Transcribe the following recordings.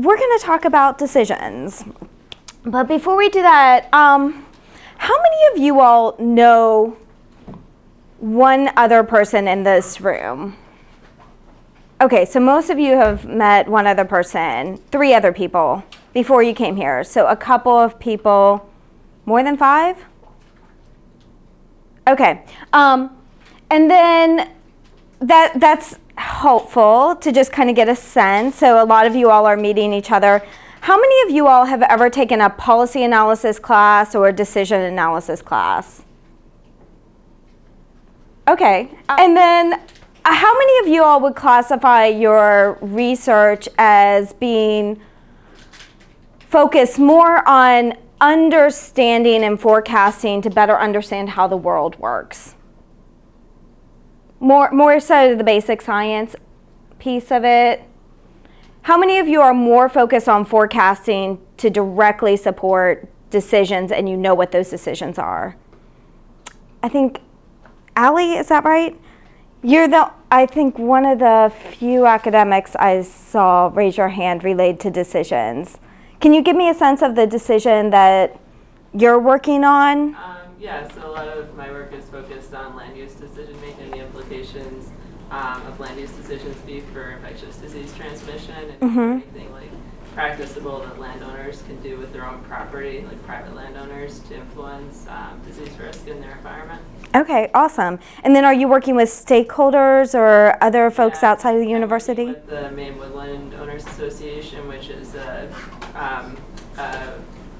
we're going to talk about decisions. But before we do that, um, how many of you all know one other person in this room? Okay, so most of you have met one other person, three other people before you came here. So a couple of people, more than five? Okay, um, and then that that's helpful to just kind of get a sense. So a lot of you all are meeting each other. How many of you all have ever taken a policy analysis class or a decision analysis class? Okay, and then uh, how many of you all would classify your research as being focused more on understanding and forecasting to better understand how the world works? More, more so the basic science piece of it. How many of you are more focused on forecasting to directly support decisions and you know what those decisions are? I think, Allie, is that right? You're the, I think, one of the few academics I saw raise your hand related to decisions. Can you give me a sense of the decision that you're working on? Um, yeah, so a lot of my work is focused on land use decision making, the implications um, of land use decisions be for infectious disease and Mhm. anything like practicable that landowners can do with their own property, like private landowners, to influence um, disease risk in their environment. Okay, awesome. And then are you working with stakeholders or other folks Yeah, outside of the I'm university? With the Maine Woodland Owners Association, which is a, um, a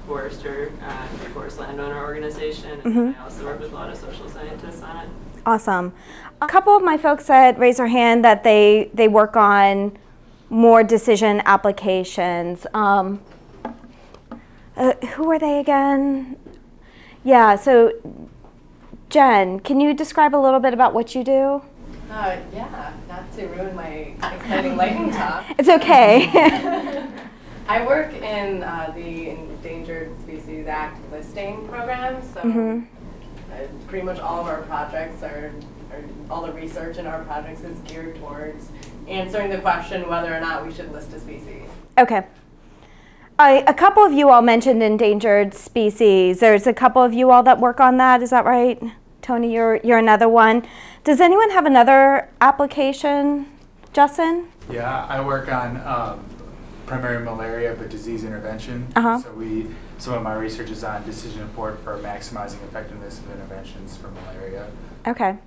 forester, uh, forest landowner organization, and Mhm. I also work with a lot of social scientists on it. Awesome. A couple of my folks said, raise their hand, that they, they work on more decision applications. Um, uh, who are they again? Yeah, so Jen, can you describe a little bit about what you do? Uh, yeah, not to ruin my exciting lightning talk. It's okay. I work in uh, the Endangered Species Act listing program, so Mhm. uh, pretty much all of our projects are, are, all the research in our projects is geared towards answering the question whether or not we should list a species. Okay. I, a couple of you all mentioned endangered species. There's a couple of you all that work on that, is that right? Tony, you're, you're another one. Does anyone have another application? Justin? Yeah, I work on um, primary malaria, but disease intervention. Uh-huh. So we, some of my research is on decision support for maximizing effectiveness of interventions for malaria. Okay.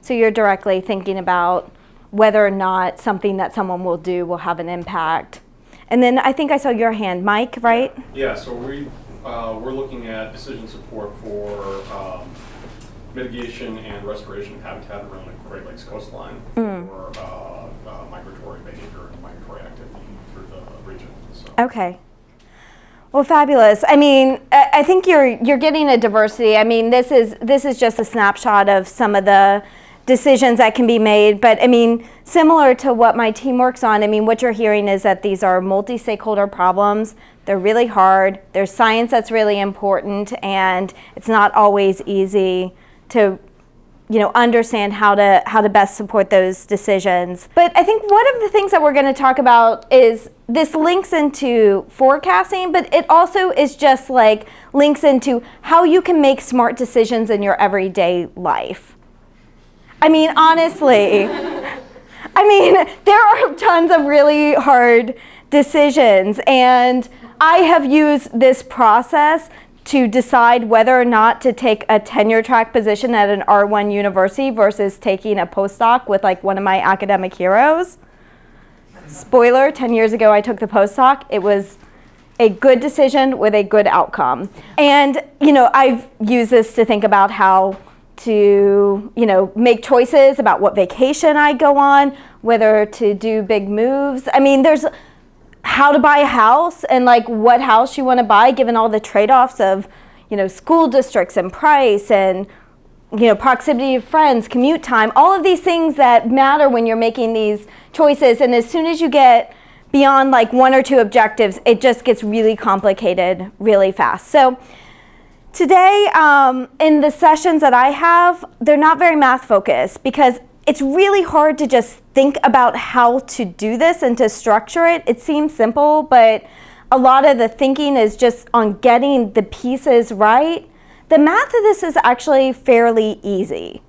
So you're directly thinking about whether or not something that someone will do will have an impact. And then I think I saw your hand, Mike, right? Yeah, so we, uh, we're looking at decision support for um, mitigation and restoration of habitat around the Great Lakes coastline Mm. for uh, uh, migratory behavior and migratory activity through the region. So. Okay. Well, fabulous. I mean, I I think you're you're getting a diversity. I mean, this is this is just a snapshot of some of the decisions that can be made. But I mean, similar to what my team works on. I mean, what you're hearing is that these are multi-stakeholder problems. They're really hard. There's science that's really important, and it's not always easy to you know, understand how to how to best support those decisions. But I think one of the things that we're going to talk about is this links into forecasting, but it also is just like links into how you can make smart decisions in your everyday life. I mean, honestly, I mean, there are tons of really hard decisions, and I have used this process to decide whether or not to take a tenure track position at an R1 university versus taking a postdoc with like one of my academic heroes. Spoiler, 10 years ago I took the postdoc. It was a good decision with a good outcome. And, you know, I've used this to think about how to, you know, make choices about what vacation I go on, whether to do big moves. I mean, there's how to buy a house and like what house you want to buy given all the trade-offs of, you know, school districts and price and you know, proximity of friends, commute time, all of these things that matter when you're making these choices. And as soon as you get beyond like one or two objectives, it just gets really complicated really fast. So today, um, in the sessions that I have, they're not very math focused because it's really hard to just think about how to do this and to structure it. It seems simple, but a lot of the thinking is just on getting the pieces right. The math of this is actually fairly easy.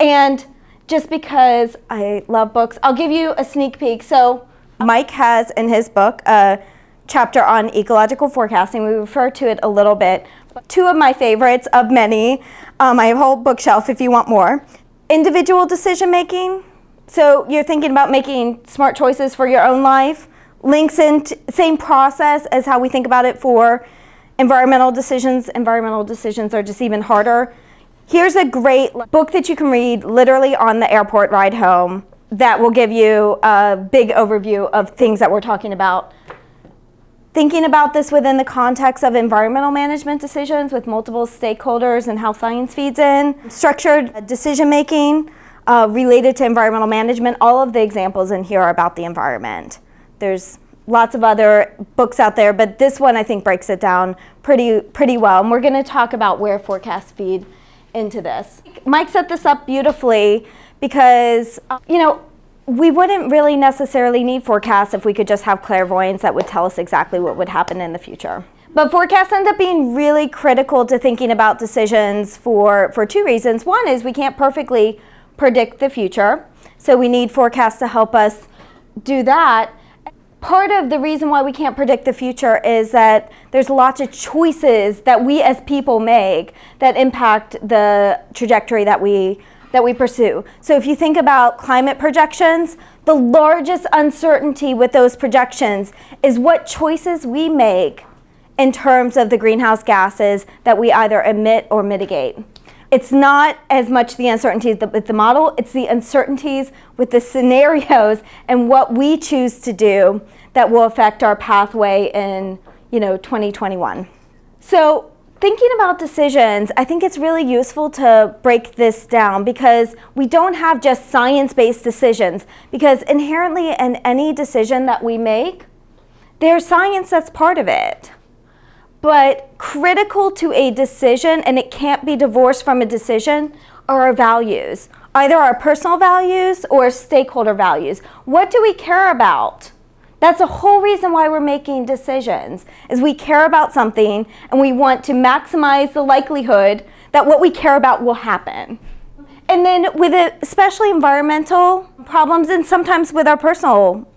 And just because I love books, I'll give you a sneak peek. So Mike has in his book a chapter on ecological forecasting. We refer to it a little bit. Two of my favorites of many. Um, I have a whole bookshelf if you want more. Individual decision making. So you're thinking about making smart choices for your own life. Links in same process as how we think about it for environmental decisions. Environmental decisions are just even harder. Here's a great book that you can read literally on the airport ride home that will give you a big overview of things that we're talking about. Thinking about this within the context of environmental management decisions with multiple stakeholders and how science feeds in. Structured decision making uh, related to environmental management. All of the examples in here are about the environment. There's lots of other books out there, but this one I think breaks it down pretty, pretty well. And we're going to talk about where forecasts feed into this. Mike set this up beautifully because, you know, we wouldn't really necessarily need forecasts if we could just have clairvoyance that would tell us exactly what would happen in the future. But forecasts end up being really critical to thinking about decisions for, for two reasons. One is we can't perfectly predict the future, so we need forecasts to help us do that part of the reason why we can't predict the future is that there's lots of choices that we as people make that impact the trajectory that we that we pursue. So if you think about climate projections, the largest uncertainty with those projections is what choices we make in terms of the greenhouse gases that we either emit or mitigate it's not as much the uncertainties with the model, it's the uncertainties with the scenarios and what we choose to do that will affect our pathway in you know, 2021. So thinking about decisions, I think it's really useful to break this down because we don't have just science-based decisions because inherently in any decision that we make, there's science that's part of it but critical to a decision, and it can't be divorced from a decision, are our values. Either our personal values or stakeholder values. What do we care about? That's the whole reason why we're making decisions, is we care about something and we want to maximize the likelihood that what we care about will happen. And then with it, especially environmental problems and sometimes with our personal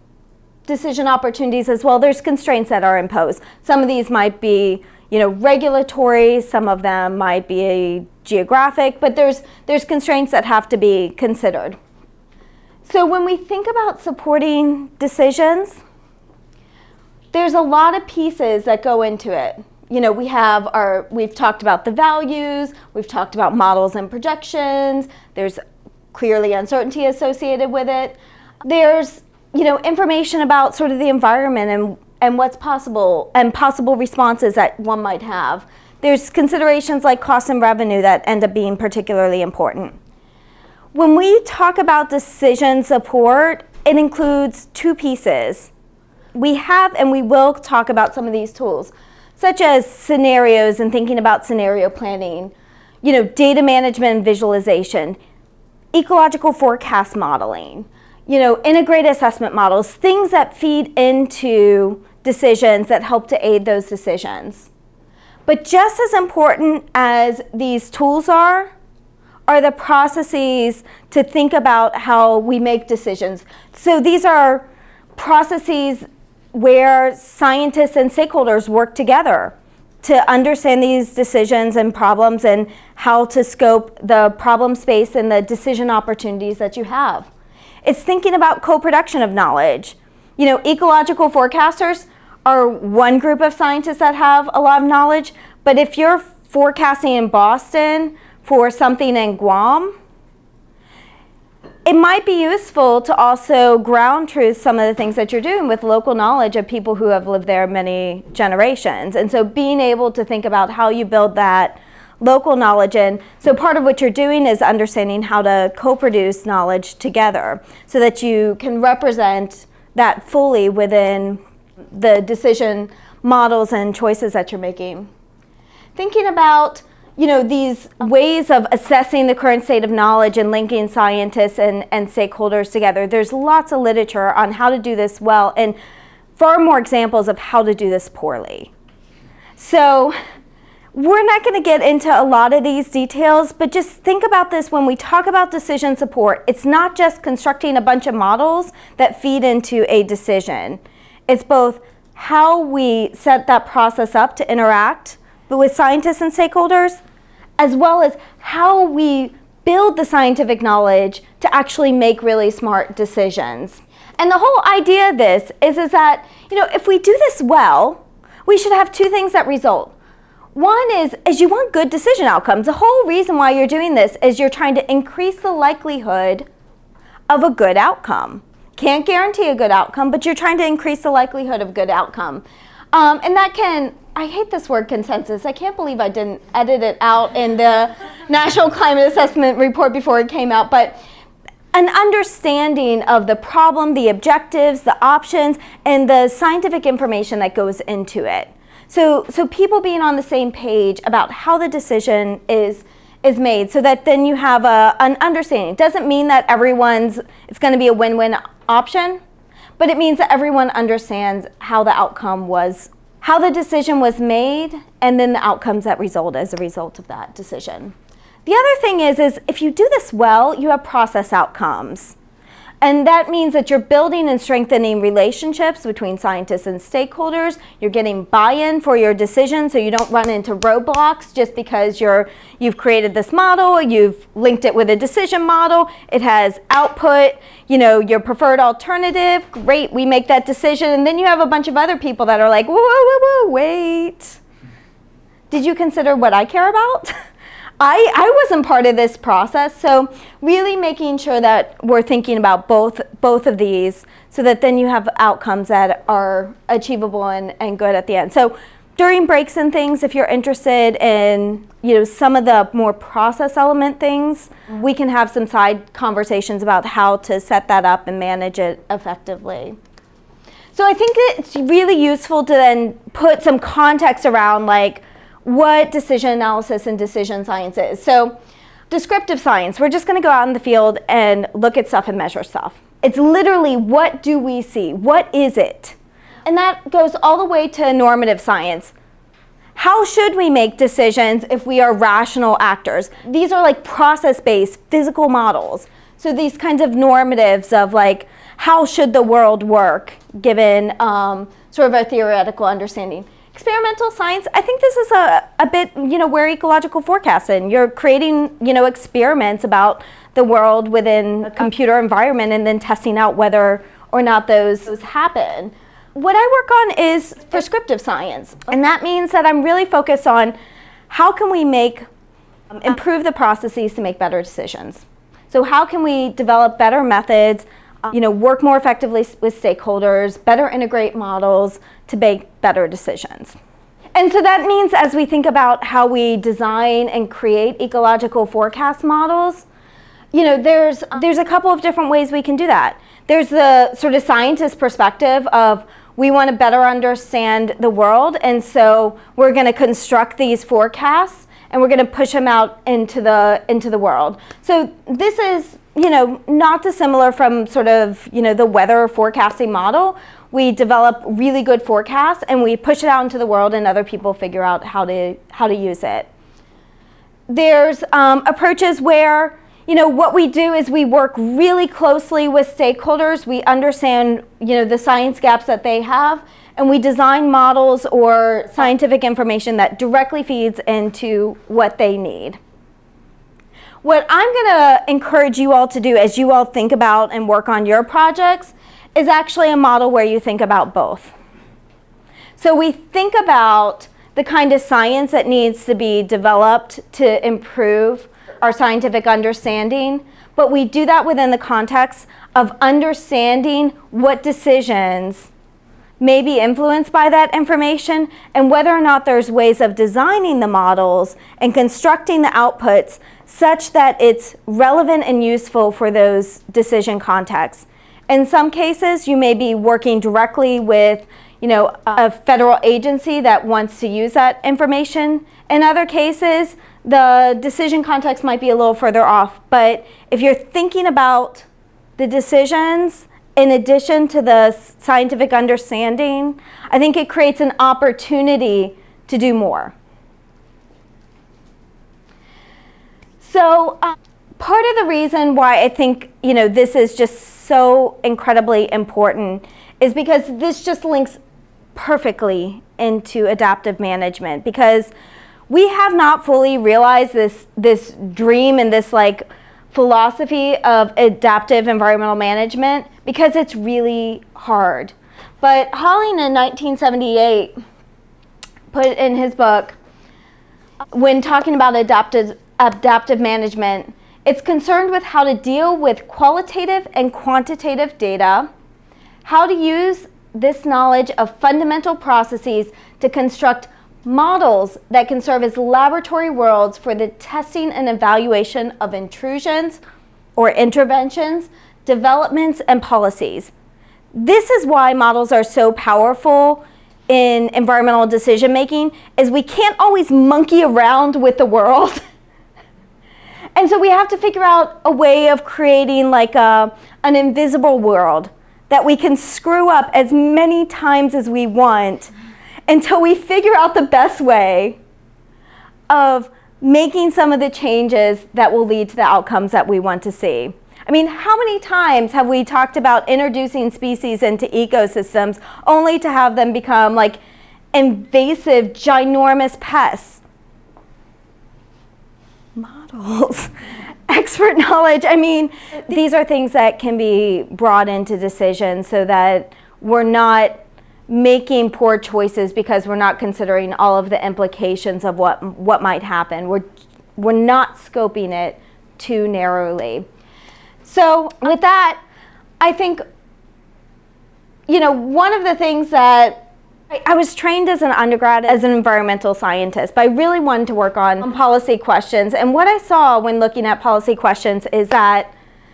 decision opportunities as well, there's constraints that are imposed. Some of these might be you know, regulatory, some of them might be geographic, but there's, there's constraints that have to be considered. So when we think about supporting decisions, there's a lot of pieces that go into it. You know, we have our, we've talked about the values, we've talked about models and projections, there's clearly uncertainty associated with it. There's you know, information about sort of the environment and, and what's possible and possible responses that one might have. There's considerations like cost and revenue that end up being particularly important. When we talk about decision support, it includes two pieces. We have and we will talk about some of these tools, such as scenarios and thinking about scenario planning, you know, data management and visualization, ecological forecast modeling, you know, integrated assessment models, things that feed into decisions that help to aid those decisions. But just as important as these tools are, are the processes to think about how we make decisions. So these are processes where scientists and stakeholders work together to understand these decisions and problems and how to scope the problem space and the decision opportunities that you have. It's thinking about co-production of knowledge. You know, ecological forecasters are one group of scientists that have a lot of knowledge, but if you're forecasting in Boston for something in Guam, it might be useful to also ground truth some of the things that you're doing with local knowledge of people who have lived there many generations. And so being able to think about how you build that local knowledge in. So part of what you're doing is understanding how to co-produce knowledge together so that you can represent that fully within the decision models and choices that you're making. Thinking about you know, these ways of assessing the current state of knowledge and linking scientists and, and stakeholders together. There's lots of literature on how to do this well and far more examples of how to do this poorly. So we're not going to get into a lot of these details, but just think about this when we talk about decision support. It's not just constructing a bunch of models that feed into a decision. It's both how we set that process up to interact with scientists and stakeholders, as well as how we build the scientific knowledge to actually make really smart decisions. And the whole idea of this is, is that, you know, if we do this well, we should have two things that result. One is, is you want good decision outcomes. The whole reason why you're doing this is you're trying to increase the likelihood of a good outcome. Can't guarantee a good outcome, but you're trying to increase the likelihood of good outcome. Um, and that can, I hate this word consensus. I can't believe I didn't edit it out in the National Climate Assessment Report before it came out, but an understanding of the problem, the objectives, the options, and the scientific information that goes into it. So, so people being on the same page about how the decision is, is made so that then you have a, an understanding. It doesn't mean that everyone's, it's gonna be a win-win option, but it means that everyone understands how the outcome was, how the decision was made, and then the outcomes that result as a result of that decision. The other thing is, is if you do this well, you have process outcomes. And that means that you're building and strengthening relationships between scientists and stakeholders. You're getting buy-in for your decision so you don't run into roadblocks just because you're, you've created this model, you've linked it with a decision model, it has output, you know, your preferred alternative, great, we make that decision. And then you have a bunch of other people that are like, whoa, whoa, whoa, whoa wait. Did you consider what I care about? I, I wasn't part of this process, so really making sure that we're thinking about both, both of these so that then you have outcomes that are achievable and, and good at the end. So during breaks and things, if you're interested in you know, some of the more process element things, we can have some side conversations about how to set that up and manage it effectively. So I think it's really useful to then put some context around like, what decision analysis and decision science is. So descriptive science, we're just going to go out in the field and look at stuff and measure stuff. It's literally what do we see? What is it? And that goes all the way to normative science. How should we make decisions if we are rational actors? These are like process-based physical models. So these kinds of normatives of like, how should the world work given um, sort of a theoretical understanding experimental science, I think this is a, a bit, you know, where ecological forecasting. You're creating, you know, experiments about the world within a computer environment and then testing out whether or not those, those happen. What I work on is prescriptive science. And that means that I'm really focused on how can we make, um, improve the processes to make better decisions. So how can we develop better methods you know, work more effectively with stakeholders, better integrate models to make better decisions. And so that means as we think about how we design and create ecological forecast models, you know, there's, there's a couple of different ways we can do that. There's the sort of scientist perspective of we want to better understand the world and so we're going to construct these forecasts and we're going to push them out into the, into the world. So this is you know, not dissimilar from sort of, you know, the weather forecasting model. We develop really good forecasts and we push it out into the world and other people figure out how to, how to use it. There's um, approaches where, you know, what we do is we work really closely with stakeholders. We understand, you know, the science gaps that they have and we design models or scientific information that directly feeds into what they need. What I'm going to encourage you all to do as you all think about and work on your projects is actually a model where you think about both. So we think about the kind of science that needs to be developed to improve our scientific understanding, but we do that within the context of understanding what decisions may be influenced by that information and whether or not there's ways of designing the models and constructing the outputs such that it's relevant and useful for those decision contexts. In some cases, you may be working directly with you know, a federal agency that wants to use that information. In other cases, the decision context might be a little further off, but if you're thinking about the decisions in addition to the scientific understanding, I think it creates an opportunity to do more. So um, part of the reason why I think you know this is just so incredibly important is because this just links perfectly into adaptive management because we have not fully realized this this dream and this like philosophy of adaptive environmental management because it's really hard. But Holling in 1978 put in his book when talking about adaptive adaptive management, it's concerned with how to deal with qualitative and quantitative data, how to use this knowledge of fundamental processes to construct models that can serve as laboratory worlds for the testing and evaluation of intrusions or interventions, developments, and policies. This is why models are so powerful in environmental decision making is we can't always monkey around with the world. and so we have to figure out a way of creating like a, an invisible world that we can screw up as many times as we want until we figure out the best way of making some of the changes that will lead to the outcomes that we want to see. I mean, how many times have we talked about introducing species into ecosystems only to have them become like invasive, ginormous pests? Models. Expert knowledge. I mean, these are things that can be brought into decisions so that we're not making poor choices because we're not considering all of the implications of what what might happen. We're we're not scoping it too narrowly. So with that, I think you know one of the things that I, was trained as an undergrad as an environmental scientist, but I really wanted to work on, on policy questions. And what I saw when looking at policy questions is that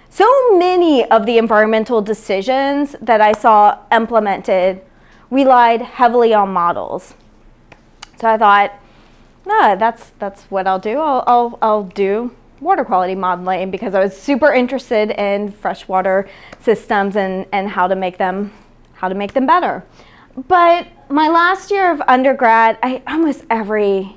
so many of the environmental decisions that I saw implemented relied heavily on models. So I thought, no, that's, that's what I'll do. I'll, I'll, I'll do water quality modeling because I was super interested in freshwater systems and, and how to make them how to make them better. But my last year of undergrad, I almost every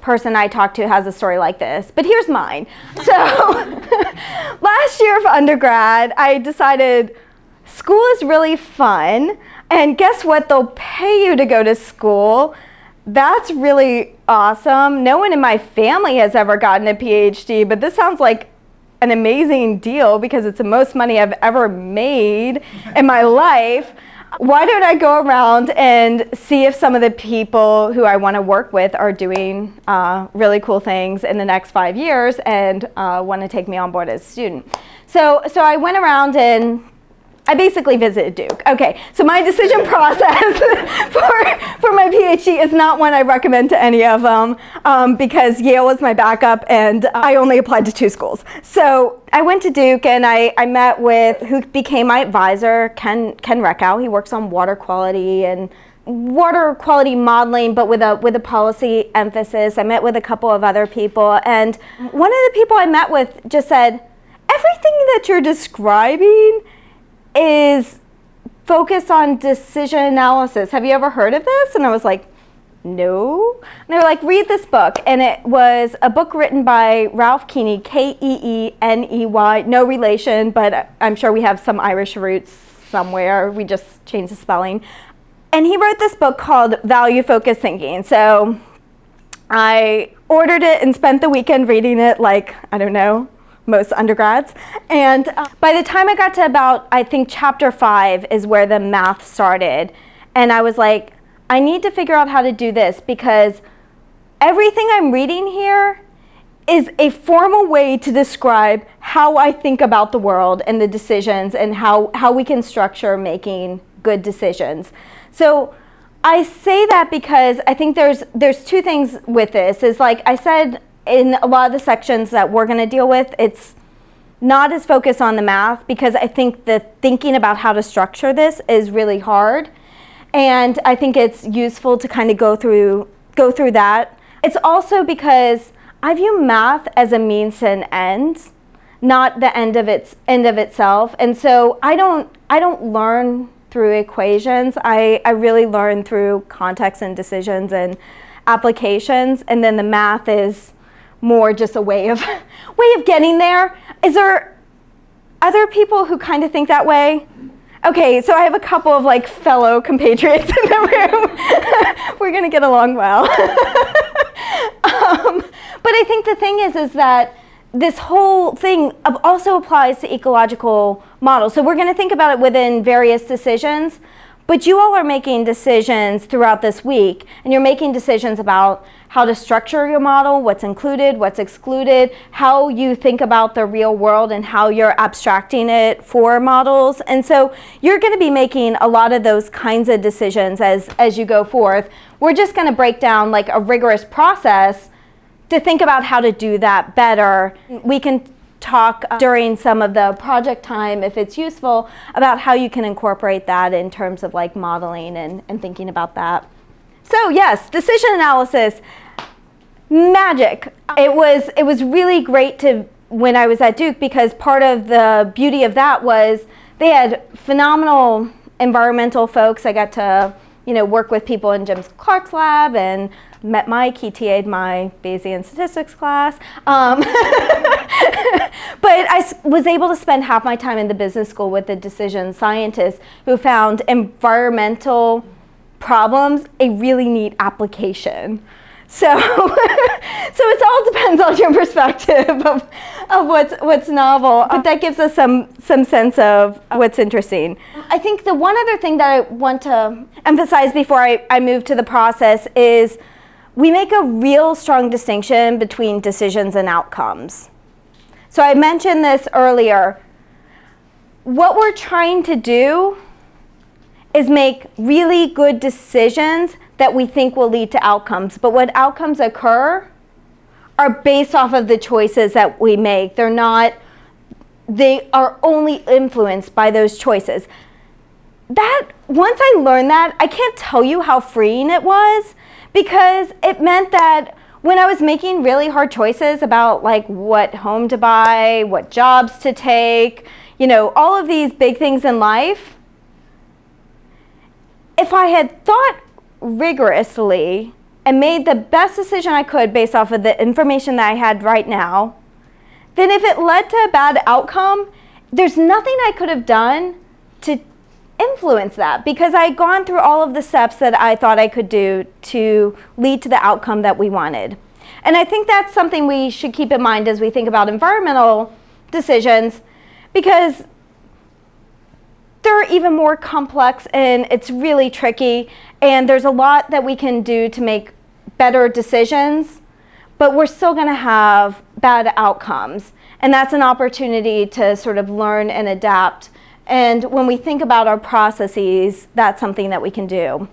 person I talk to has a story like this, but here's mine. So last year of undergrad, I decided school is really fun. And guess what? They'll pay you to go to school. That's really awesome. No one in my family has ever gotten a PhD, but this sounds like an amazing deal because it's the most money I've ever made in my life. Why don't I go around and see if some of the people who I want to work with are doing uh, really cool things in the next five years and uh, want to take me on board as a student? So, so I went around and I basically visited Duke. Okay, so my decision process for, for my PhD is not one I recommend to any of them um, because Yale was my backup and I only applied to two schools. So I went to Duke and I, I met with who became my advisor, Ken, Ken Reckhow. He works on water quality and water quality modeling, but with a with a policy emphasis. I met with a couple of other people, and one of the people I met with just said, "Everything that you're describing is focused on decision analysis. Have you ever heard of this? And I was like, no. And they were like, read this book. And it was a book written by Ralph Keeney, K-E-E-N-E-Y, no relation, but I'm sure we have some Irish roots somewhere. We just changed the spelling. And he wrote this book called Value Focused Thinking. So I ordered it and spent the weekend reading it like, I don't know, most undergrads. And uh, by the time I got to about, I think chapter five is where the math started. And I was like, I need to figure out how to do this because everything I'm reading here is a formal way to describe how I think about the world and the decisions and how, how we can structure making good decisions. So I say that because I think there's, there's two things with this. Is like I said in a lot of the sections that we're going to deal with, it's not as focused on the math because I think the thinking about how to structure this is really hard. And I think it's useful to kind of go through, go through that. It's also because I view math as a means to an end, not the end of its end of itself. And so I don't I don't learn through equations. I, I really learn through context and decisions and applications. And then the math is more just a way of way of getting there. Is there other people who kind of think that way? Okay, so I have a couple of like fellow compatriots in the room. We're gonna get along well. um, but I think the thing is, is that this whole thing also applies to ecological models. So we're going to think about it within various decisions, but you all are making decisions throughout this week, and you're making decisions about how to structure your model, what's included, what's excluded, how you think about the real world and how you're abstracting it for models. And so you're going to be making a lot of those kinds of decisions as, as you go forth. We're just going to break down like a rigorous process to think about how to do that better. We can talk uh, during some of the project time, if it's useful, about how you can incorporate that in terms of like modeling and, and thinking about that. So yes, decision analysis, magic. It was, it was really great to when I was at Duke because part of the beauty of that was they had phenomenal environmental folks. I got to you know, work with people in Jim Clark's lab and met Mike, he TA'd my Bayesian statistics class. Um, but I was able to spend half my time in the business school with the decision scientists who found environmental problems a really neat application. So, so it all depends on your perspective of, of what's, what's novel, but that gives us some, some sense of what's interesting. I think the one other thing that I want to emphasize before I, I move to the process is we make a real strong distinction between decisions and outcomes. So I mentioned this earlier. What we're trying to do is make really good decisions that we think will lead to outcomes. But when outcomes occur are based off of the choices that we make. They're not, they are only influenced by those choices. That, once I learned that, I can't tell you how freeing it was because it meant that when I was making really hard choices about like what home to buy, what jobs to take, you know, all of these big things in life, if I had thought rigorously and made the best decision I could based off of the information that I had right now, then if it led to a bad outcome, there's nothing I could have done to influence that because I had gone through all of the steps that I thought I could do to lead to the outcome that we wanted. And I think that's something we should keep in mind as we think about environmental decisions because they're even more complex and it's really tricky and there's a lot that we can do to make better decisions but we're still going to have bad outcomes and that's an opportunity to sort of learn and adapt and when we think about our processes, that's something that we can do.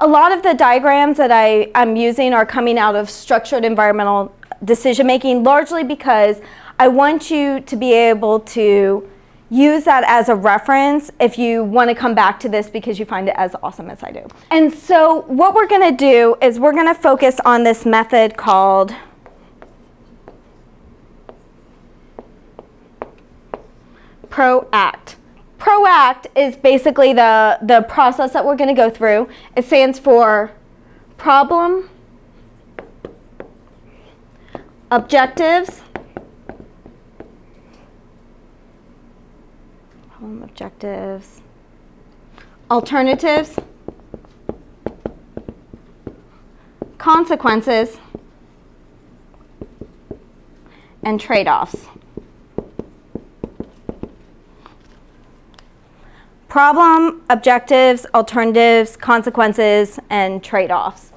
A lot of the diagrams that I, am using are coming out of structured environmental decision making, largely because I want you to be able to use that as a reference if you want to come back to this because you find it as awesome as I do. And so what we're going to do is we're going to focus on this method called PROACT. PROACT is basically the, the process that we're going to go through. It stands for problem, objectives, problem objectives, alternatives, consequences, and trade-offs. Problem, objectives, alternatives, consequences, and trade-offs.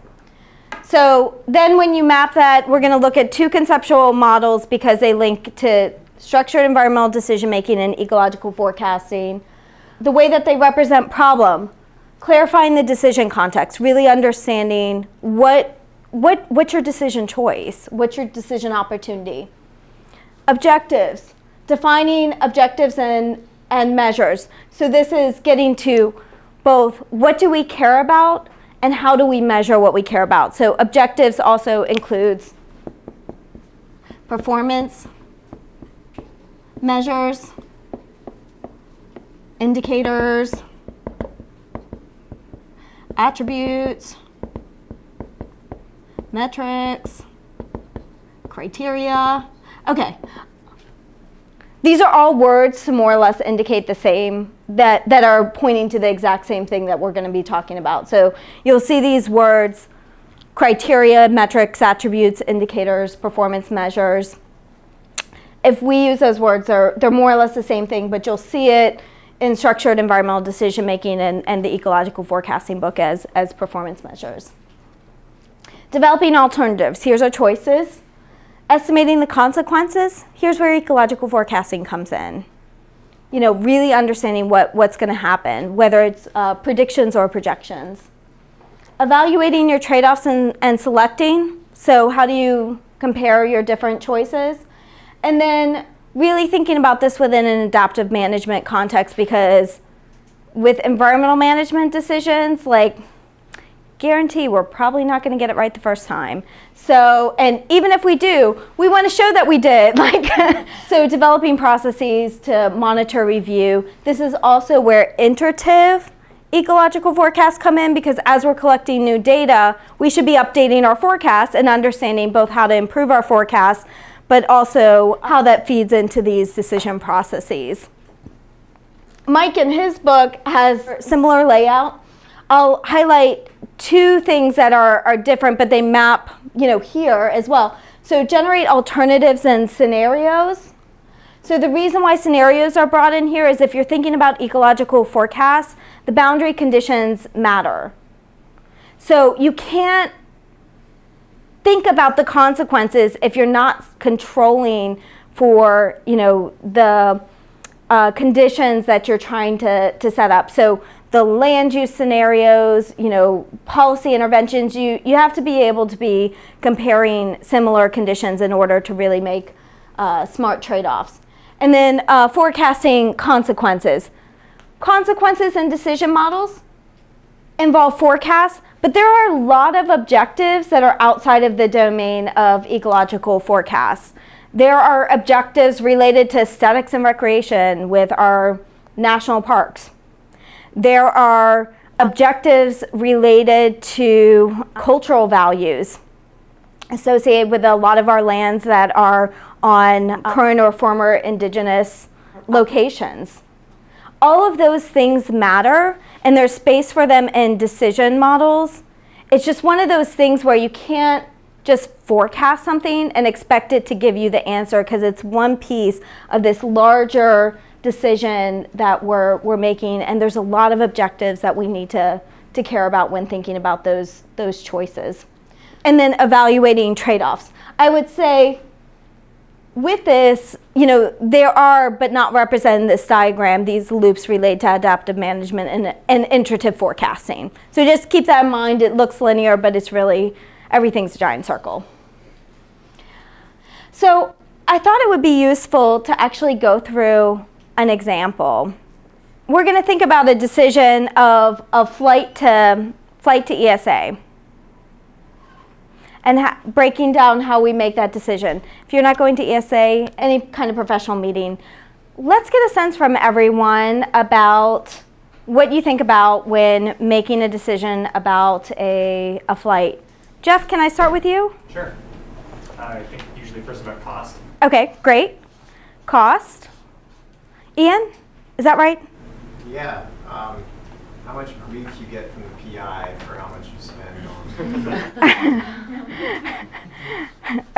So then when you map that, we're going to look at two conceptual models because they link to structured environmental decision making and ecological forecasting. The way that they represent problem, clarifying the decision context, really understanding what, what, what's your decision choice, what's your decision opportunity. Objectives, defining objectives and and measures. So this is getting to both what do we care about and how do we measure what we care about. So objectives also includes performance measures, indicators, attributes, metrics, criteria. Okay. These are all words to more or less indicate the same, that, that are pointing to the exact same thing that we're going to be talking about. So you'll see these words, criteria, metrics, attributes, indicators, performance measures. If we use those words, they're, they're more or less the same thing, but you'll see it in structured environmental decision making and, and the ecological forecasting book as, as performance measures. Developing alternatives. Here's our choices. Estimating the consequences. Here's where ecological forecasting comes in. You know, really understanding what, what's going to happen, whether it's uh, predictions or projections. Evaluating your trade-offs and, and selecting. So how do you compare your different choices? And then really thinking about this within an adaptive management context because with environmental management decisions, like guarantee we're probably not going to get it right the first time. So, and even if we do, we want to show that we did. Like, so developing processes to monitor, review. This is also where iterative ecological forecasts come in because as we're collecting new data, we should be updating our forecasts and understanding both how to improve our forecasts, but also how that feeds into these decision processes. Mike in his book has similar layout. I'll highlight two things that are, are different, but they map, you know, here as well. So generate alternatives and scenarios. So the reason why scenarios are brought in here is if you're thinking about ecological forecasts, the boundary conditions matter. So you can't think about the consequences if you're not controlling for, you know, the uh, conditions that you're trying to, to set up. So the land use scenarios, you know, policy interventions, you, you have to be able to be comparing similar conditions in order to really make uh, smart trade-offs. And then uh, forecasting consequences. Consequences in decision models involve forecasts, but there are a lot of objectives that are outside of the domain of ecological forecasts. There are objectives related to aesthetics and recreation with our national parks. There are objectives related to cultural values associated with a lot of our lands that are on current or former indigenous locations. All of those things matter and there's space for them in decision models. It's just one of those things where you can't just forecast something and expect it to give you the answer because it's one piece of this larger decision that we're, we're making and there's a lot of objectives that we need to, to care about when thinking about those, those choices. And then evaluating trade-offs. I would say with this, you know, there are, but not represented in this diagram, these loops relate to adaptive management and, and iterative forecasting. So just keep that in mind. It looks linear, but it's really, everything's a giant circle. So I thought it would be useful to actually go through an example. We're going to think about a decision of a flight to, flight to ESA and breaking down how we make that decision. If you're not going to ESA, any kind of professional meeting, let's get a sense from everyone about what you think about when making a decision about a, a flight. Jeff, can I start with you? Sure. I think usually first about cost. Okay, great. Cost. Ian, is that right? Yeah. Um, how much grief you get from the PI for how much you spend on.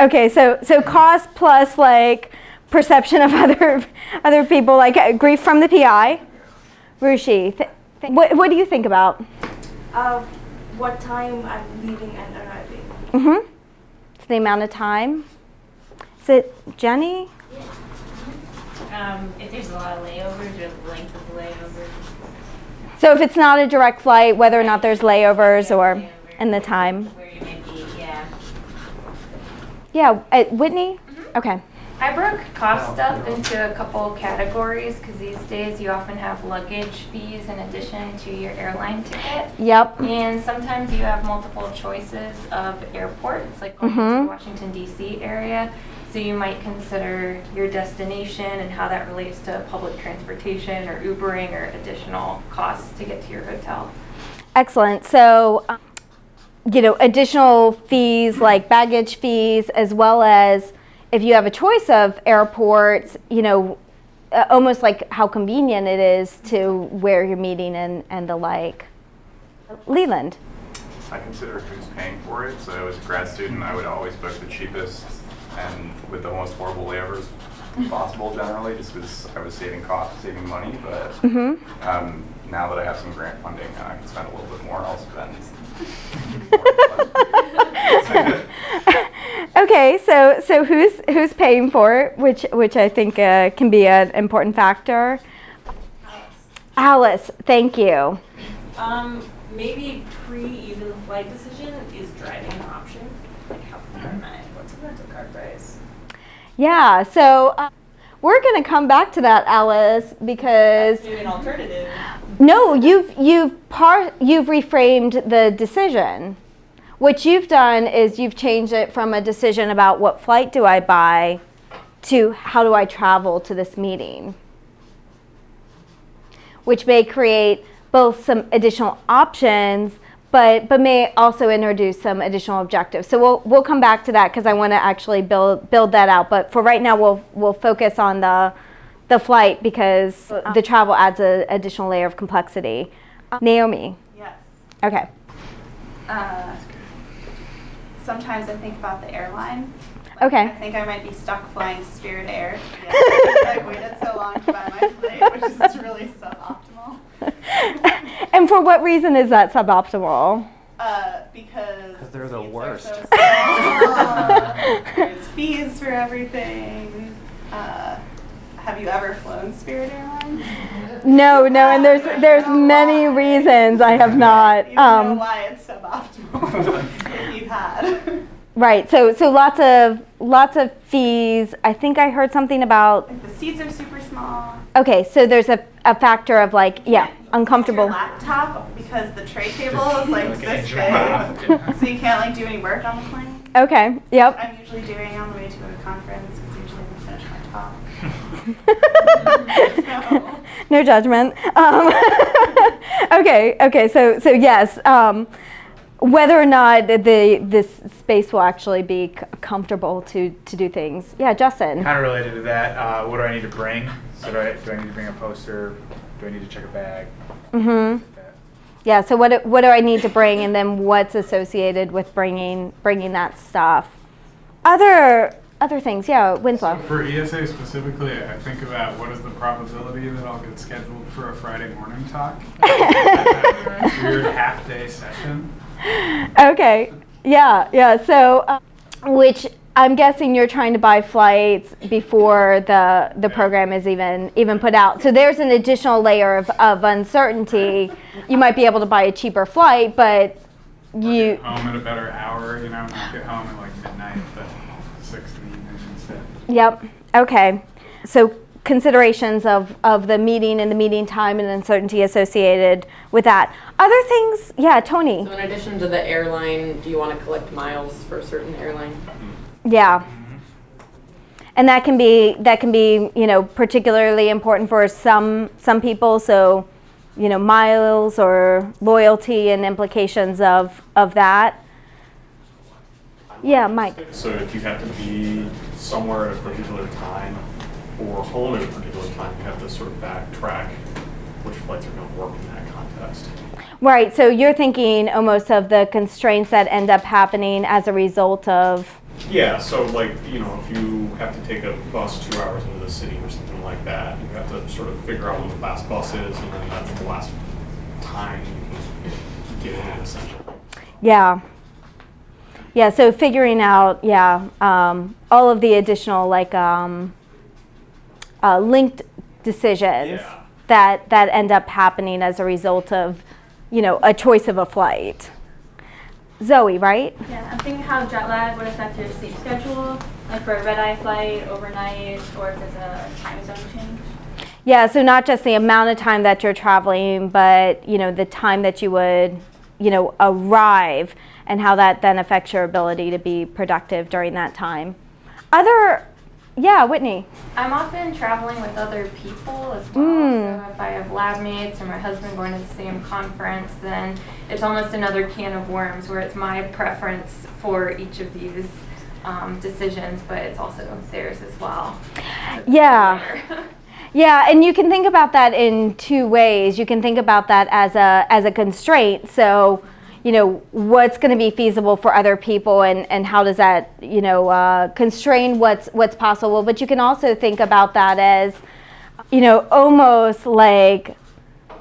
okay, so so cost plus like perception of other other people, like uh, grief from the PI. Rushi, th what what do you think about? Uh, what time I'm leaving and arriving. Mm-hmm. It's the amount of time. Is it Jenny? Um, if there's a lot of layovers or the length of the layovers. So if it's not a direct flight, whether or not there's layovers or in the time. Where you may be, yeah. Yeah, uh, Whitney? Okay. I broke cost up into a couple categories because these days you often have luggage fees in addition to your airline ticket. Yep. And sometimes you have multiple choices of airports, like going to Mhm. the Washington DC area. So you might consider your destination and how that relates to public transportation or Ubering or additional costs to get to your hotel. Excellent. So, um, you know, additional fees like baggage fees, as well as if you have a choice of airports, you know, uh, almost like how convenient it is to where you're meeting and, and the like. Leland. I consider who's paying for it. So as a grad student, I would always book the cheapest and with the most horrible layovers possible generally, just because I was saving cost, saving money. But Mm-hmm. um, now that I have some grant funding and I can spend a little bit more, I'll spend. Okay, so so who's who's paying for it, which which I think uh, can be an important factor. Alice, Alice thank you. Um, maybe pre even flight decision is driving an option. Like how far am I? What's the rental car price? Yeah, so uh, we're going to come back to that, Alice, because an alternative. no, you've you've par you've reframed the decision. What you've done is you've changed it from a decision about what flight do I buy to how do I travel to this meeting, which may create both some additional options, but but may also introduce some additional objectives. So we'll we'll come back to that because I want to actually build build that out. But for right now, we'll we'll focus on the the flight because uh, uh. the travel adds an additional layer of complexity. Uh. Naomi, Yes. okay. Uh, sometimes I think about the airline. Like, Okay. I think I might be stuck flying Spirit Air. Yeah, because I waited so long to buy my flight, which is really so suboptimal. and for what reason is that suboptimal? Uh, because they're the worst. So there's fees for everything. Uh, have you ever flown Spirit Airlines? No, no, and there's there's many reasons I have not. You know Um, why it's suboptimal if you had. Right. So so lots of lots of fees. I think I heard something about. Like the seats are super small. Okay, so there's a, a factor of like yeah, Use uncomfortable. Your laptop because the tray table is like Like this inch and big, so you can't like do any work on the plane. Okay. Yep. I'm usually doing on the way to a conference It's usually when I finish my talk. So- no judgment. Um, okay, okay. So, so yes, um, whether or not the this space will actually be c- comfortable to to do things. Yeah, Justin. Kind of related to that, uh, what do I need to bring? So do I, do I need to bring a poster? Do I need to check a bag? Mm-hmm. Yeah. So what do- what do I need to bring, and then what's associated with bringing bringing that stuff? Other other things. Yeah, Winslow. For ESA specifically, I think about what is the probability that I'll get scheduled for a Friday morning talk? Weird half-day session. Okay. Yeah, yeah. So, uh, which I'm guessing you're trying to buy flights before the the program is even even put out. So there's an additional layer of, of uncertainty. You might be able to buy a cheaper flight, but you Get home at a better hour, you know, not get home at like midnight, but six in the evening instead. Yep. Okay. So considerations of, of the meeting and the meeting time and uncertainty associated with that. Other things, yeah, Tony. So in addition to the airline, do you want to collect miles for a certain airline? Mm-hmm. Yeah. Mm-hmm. And that can be that can be, you know, particularly important for some some people. So, you know, miles or loyalty and implications of of that. Yeah, Mike. So if you have to be somewhere at a particular time or home at a particular time, you have to sort of backtrack which flights are going to work in that context. Right. So you're thinking almost of the constraints that end up happening as a result of Yeah, so like, you know, if you have to take a bus two hours into the city or something like that, you have to sort of figure out when the last bus is, and then that's the last time you can get in it essentially. Yeah. Yeah, so figuring out, yeah, um, all of the additional like um, uh, linked decisions Yeah. that that end up happening as a result of, you know, a choice of a flight. Zoe, right? Yeah, I'm thinking how jet lag would affect your sleep schedule, like for a red eye flight, overnight, or if there's a time zone change. Yeah, so not just the amount of time that you're traveling, but you know the time that you would, you know, arrive, and how that then affects your ability to be productive during that time. Other, yeah, Whitney. I'm often traveling with other people as well. Mm. So if I have lab mates or my husband going to the same conference, then it's almost another can of worms where it's my preference for each of these um, decisions, but it's also theirs as well. Yeah. Yeah, and you can think about that in two ways. You can think about that as a as a constraint. So, you know, what's going to be feasible for other people, and and how does that you know uh, constrain what's what's possible? But you can also think about that as, you know, almost like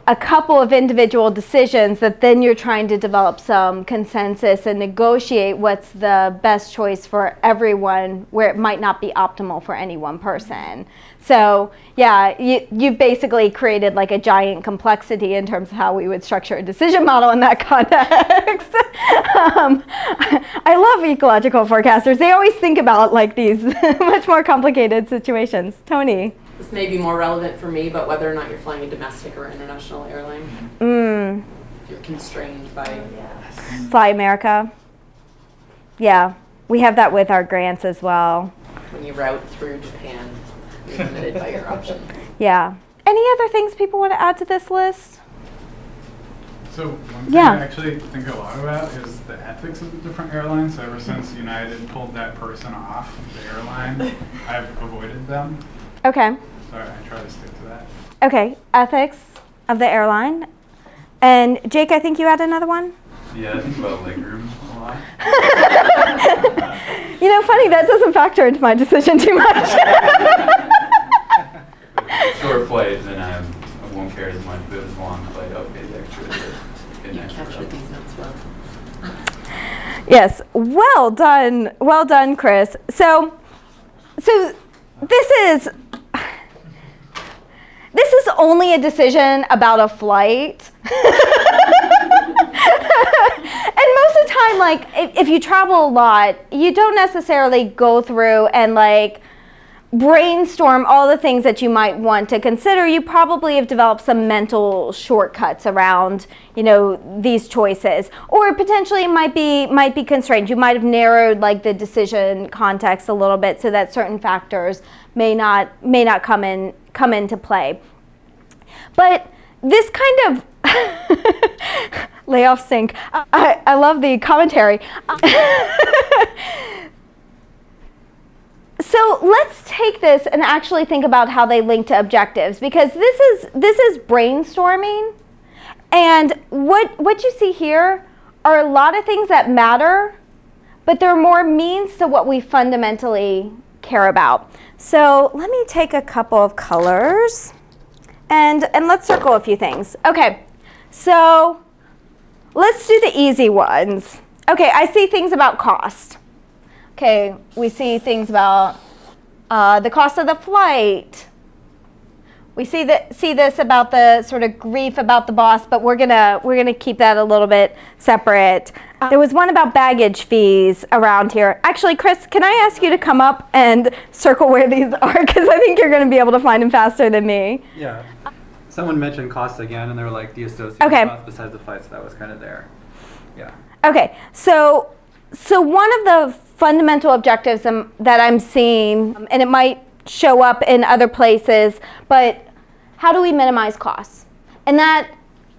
a couple of individual decisions that then you're trying to develop some consensus and negotiate what's the best choice for everyone where it might not be optimal for any one person. So yeah, you, you've basically created like a giant complexity in terms of how we would structure a decision model in that context. um, I love ecological forecasters. They always think about like these much more complicated situations. Tony. This may be more relevant for me, but whether or not you're flying a domestic or international airline, Mm, if you're constrained by Fly America. Yeah, we have that with our grants as well. when you route through Japan, you're limited by your options. Yeah. Any other things people want to add to this list? So one thing Yeah. I actually think a lot about is the ethics of the different airlines. So ever since United pulled that person off the airline, I've avoided them. Okay. So I try to stick to that. Okay. Ethics of the airline. And Jake, I think you had another one? Yeah, I think about legroom a lot. You know, funny, that doesn't factor into my decision too much. Short flight, then I'm, I won't care as much, but if it's long flight, I'll pay the extra to get an extra. Captured these notes well. yes. Well done. Well done, Chris. So, so this is this is only a decision about a flight. and most of the time, like if, if you travel a lot, you don't necessarily go through and like brainstorm all the things that you might want to consider. You probably have developed some mental shortcuts around, you know, these choices, or potentially it might be might be constrained. You might have narrowed like the decision context a little bit so that certain factors may not may not come in come into play. But this kind of layoff sync. I, I love the commentary. so let's take this and actually think about how they link to objectives because this is this is brainstorming and what what you see here are a lot of things that matter but they're more means to what we fundamentally care about. So let me take a couple of colors and and let's circle a few things. Okay so let's do the easy ones. Okay i see things about cost. Okay, we see things about uh, the cost of the flight. We see that see this about the sort of grief about the boss, but we're gonna we're gonna keep that a little bit separate. There was one about baggage fees around here. Actually, Chris, can I ask you to come up and circle where these are? Because I think you're gonna be able to find them faster than me. Yeah. Someone mentioned cost again, and they were like the associated Okay. cost besides the flight, so that was kind of there. Yeah. Okay, so so one of the fundamental objectives um, that I'm seeing, um, and it might show up in other places, but how do we minimize costs? And that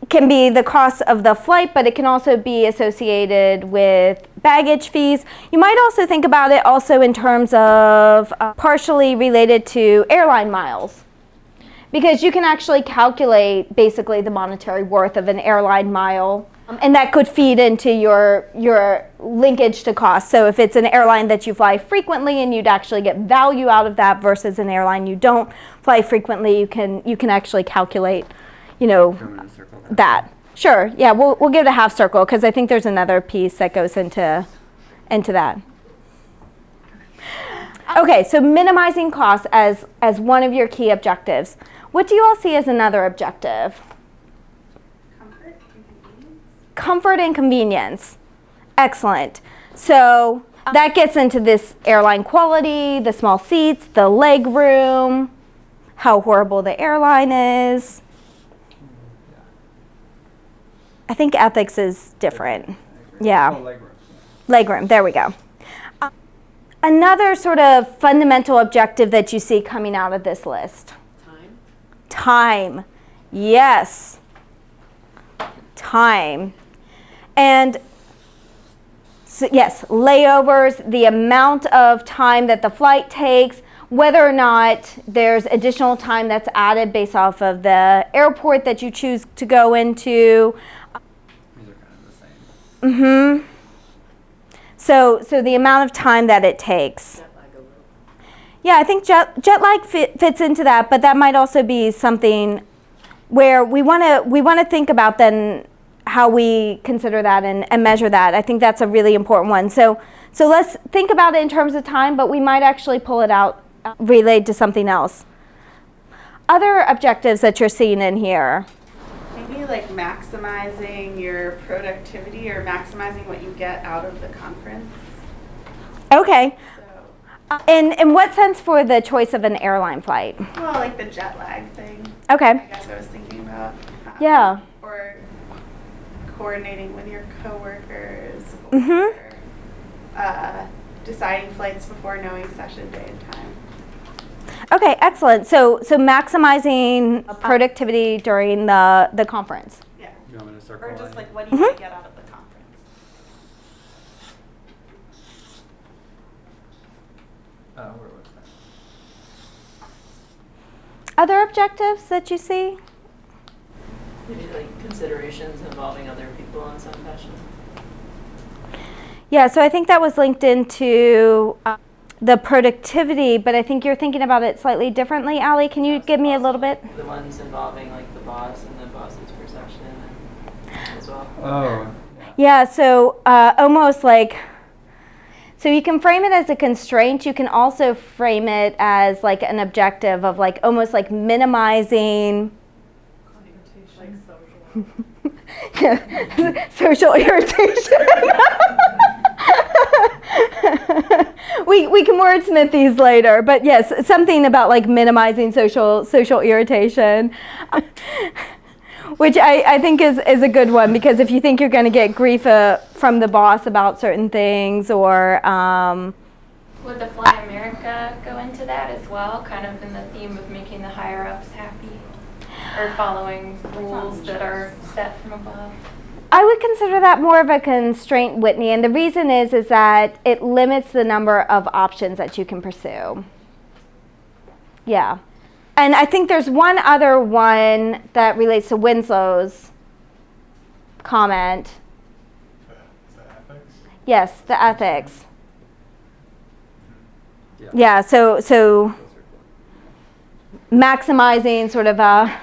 can be the cost of the flight, but it can also be associated with baggage fees. You might also think about it also in terms of uh, partially related to airline miles because you can actually calculate basically the monetary worth of an airline mile um, and that could feed into your your linkage to cost. So if it's an airline that you fly frequently and you'd actually get value out of that versus an airline you don't fly frequently you can you can actually calculate you know that? sure. Yeah we'll, we'll give it a half circle because i think there's another piece that goes into into that. Okay, so minimizing costs as, as one of your key objectives. What do you all see as another objective? Comfort and convenience. Excellent. So that gets into this airline quality, the small seats, the leg room, how horrible the airline is. I think ethics is different. Yeah. Legroom, there we go. Uh, another sort of fundamental objective that you see coming out of this list? Time. Yes. Time. And so, yes, layovers, the amount of time that the flight takes, whether or not there's additional time that's added based off of the airport that you choose to go into. These are kind of the same. Mm-hmm. So, so the amount of time that it takes. Yeah, I think jet, jet lag fit, fits into that, but that might also be something where we want to we want to think about then how we consider that and, and measure that. I think that's a really important one. So, so let's think about it in terms of time, but we might actually pull it out uh, relayed to something else. Other objectives that you're seeing in here. Maybe like maximizing your productivity or maximizing what you get out of the conference. Okay. Uh, In, in what sense for the choice of an airline flight? Well, like the jet lag thing. Okay. I guess I was thinking about. um, Yeah. Or coordinating with your coworkers. Mhm. Or uh, deciding flights before knowing session day and time. Okay, excellent. So, so maximizing productivity during the, the conference. Yeah. You want me to circle Or just line? like what do you Mhm. get out of the conference? Uh, where was that? Other objectives that you see? Maybe like considerations involving other people in some fashion. Yeah, so I think that was linked into uh, the productivity, but I think you're thinking about it slightly differently. Ali, can you give me a little bit? The ones involving like the boss and the boss's perception as well. Oh. Yeah, so uh, almost like, so you can frame it as a constraint. You can also frame it as like an objective of like almost like minimizing Like social. social irritation. we, we can wordsmith these later, but yes, something about like minimizing social social irritation, which I, I think is, is a good one because if you think you're going to get grief uh, from the boss about certain things or um, Would the Fly America go into that as well, kind of in the theme of making the higher ups happy? Or following rules that are set from above? I would consider that more of a constraint, Whitney, and the reason is is that it limits the number of options that you can pursue. Yeah. And I think there's one other one that relates to Winslow's comment. Is that ethics? Yes, the ethics. Yeah. Yeah, so so maximizing sort of uh,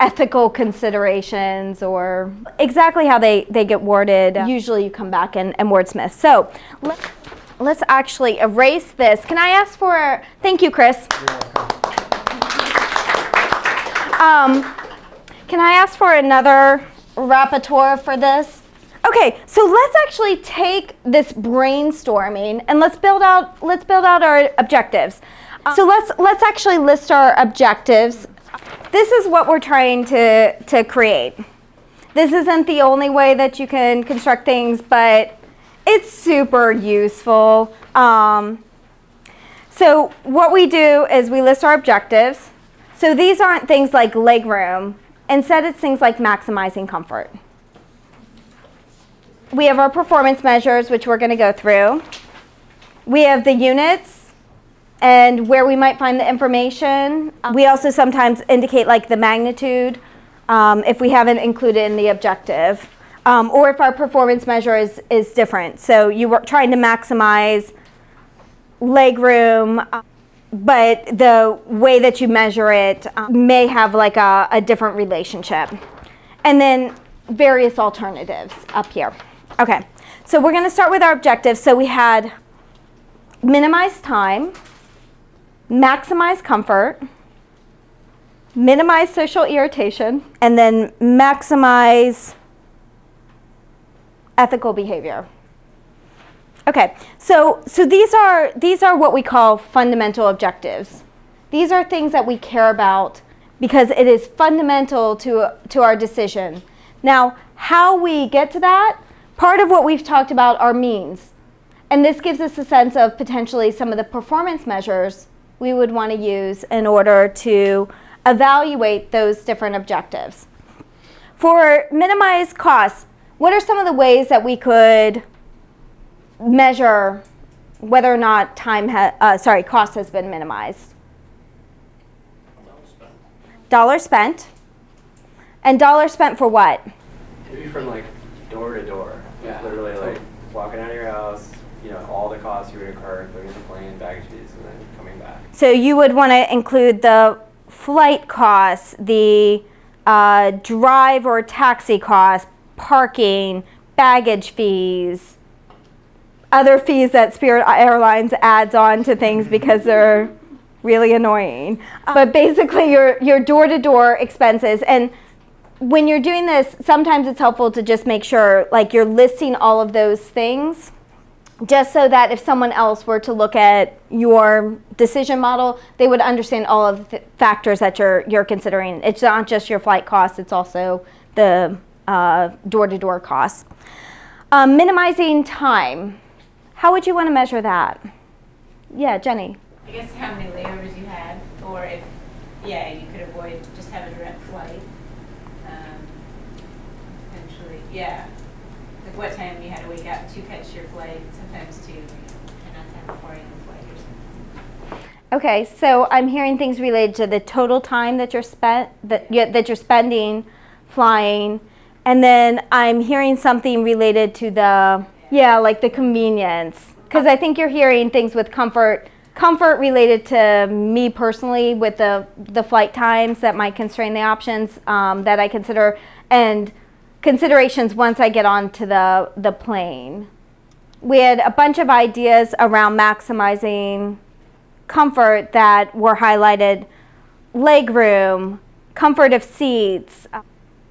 ethical considerations or exactly how they, they get worded. Usually you come back and, and wordsmith. So let, let's actually erase this. Can I ask for, thank you, Chris. Um, can I ask for another rapporteur for this? Okay, so let's actually take this brainstorming and let's build out let's build out our objectives. So let's let's actually list our objectives. This is what we're trying to to create. This isn't the only way that you can construct things, but it's super useful. Um, so what we do is we list our objectives. So these aren't things like legroom. Instead, it's things like maximizing comfort. We have our performance measures, which we're going to go through. We have the units and where we might find the information. We also sometimes indicate like the magnitude um, if we haven't included in the objective. Um, or if our performance measure is, is different. So you were trying to maximize leg room, but the way that you measure it uh, may have like a, a different relationship. And then various alternatives up here. Okay, so we're gonna start with our objectives. So we had minimize time, maximize comfort, minimize social irritation, and then maximize ethical behavior. Okay, so, so these, are, these are what we call fundamental objectives. These are things that we care about because it is fundamental to, to our decision. Now, how we get to that, part of what we've talked about are means. And this gives us a sense of potentially some of the performance measures we would want to use in order to evaluate those different objectives. For minimized costs, what are some of the ways that we could measure whether or not time ha- uh, sorry cost has been minimized? Dollar spent. And dollar spent for what? Maybe from like door to door. Yeah. Literally like walking out of your house, you know, all the costs you would incur, going to the plane, baggage fees, and then coming back. So you would want to include the flight costs, the uh, drive or taxi costs, parking, baggage fees, other fees that Spirit Airlines adds on to things because they're really annoying. But basically, your your door-to-door expenses and when you're doing this, sometimes it's helpful to just make sure like you're listing all of those things just so that if someone else were to look at your decision model, they would understand all of the factors that you're you're considering. It's not just your flight costs; it's also the uh, door-to-door costs. Um, minimizing time. How would you want to measure that? Yeah, Jenny. I guess how many layovers you had, or if, yeah, you could avoid, just have a direct flight. Um, Potentially, yeah. Like what time you had to wake up to catch your flight, sometimes to, and not time before you flight or something. Okay, so I'm hearing things related to the total time that you're spent that you, that you're spending flying, and then I'm hearing something related to the yeah, like the convenience. Because I think you're hearing things with comfort, comfort related to me personally with the the flight times that might constrain the options um, that I consider, and considerations once I get onto the the plane. We had a bunch of ideas around maximizing comfort that were highlighted leg room, comfort of seats,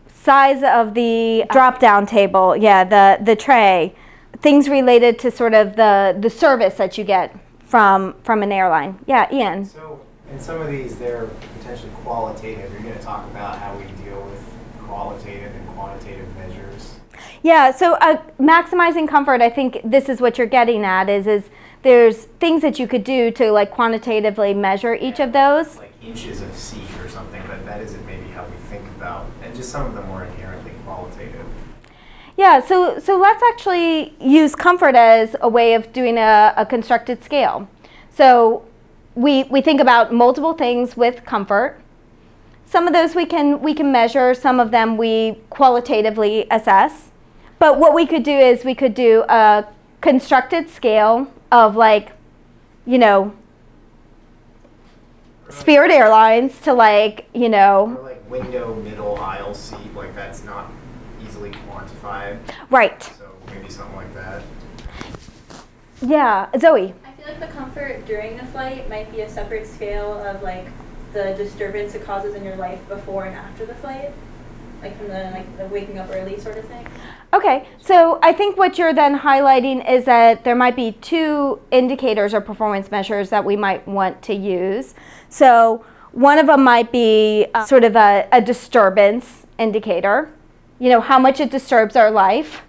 size of the drop down table, yeah, the, the tray, things related to sort of the, the service that you get from, from an airline. Yeah, Ian. So, in some of these, they're potentially qualitative. You're going to talk about how we deal with qualitative and quantitative measures. Yeah, so uh, maximizing comfort, I think this is what you're getting at is, is there's things that you could do to like quantitatively measure each of those. Like inches of seat or something, but that isn't maybe how we think about, and just some of them more. Yeah, so, so let's actually use comfort as a way of doing a, a constructed scale. So we, we think about multiple things with comfort. Some of those we can, we can measure, some of them we qualitatively assess. But what we could do is we could do a constructed scale of like, you know, Spirit Airlines to like, you know, Or like window, middle, aisle seat, like that's not quantified. right. So maybe something like that. Yeah, Zoe. I feel like the comfort during the flight might be a separate scale of like the disturbance it causes in your life before and after the flight, like from the like the waking up early sort of thing. Okay, so I think what you're then highlighting is that there might be two indicators or performance measures that we might want to use. So one of them might be uh, sort of a, a disturbance indicator, you know, how much it disturbs our life,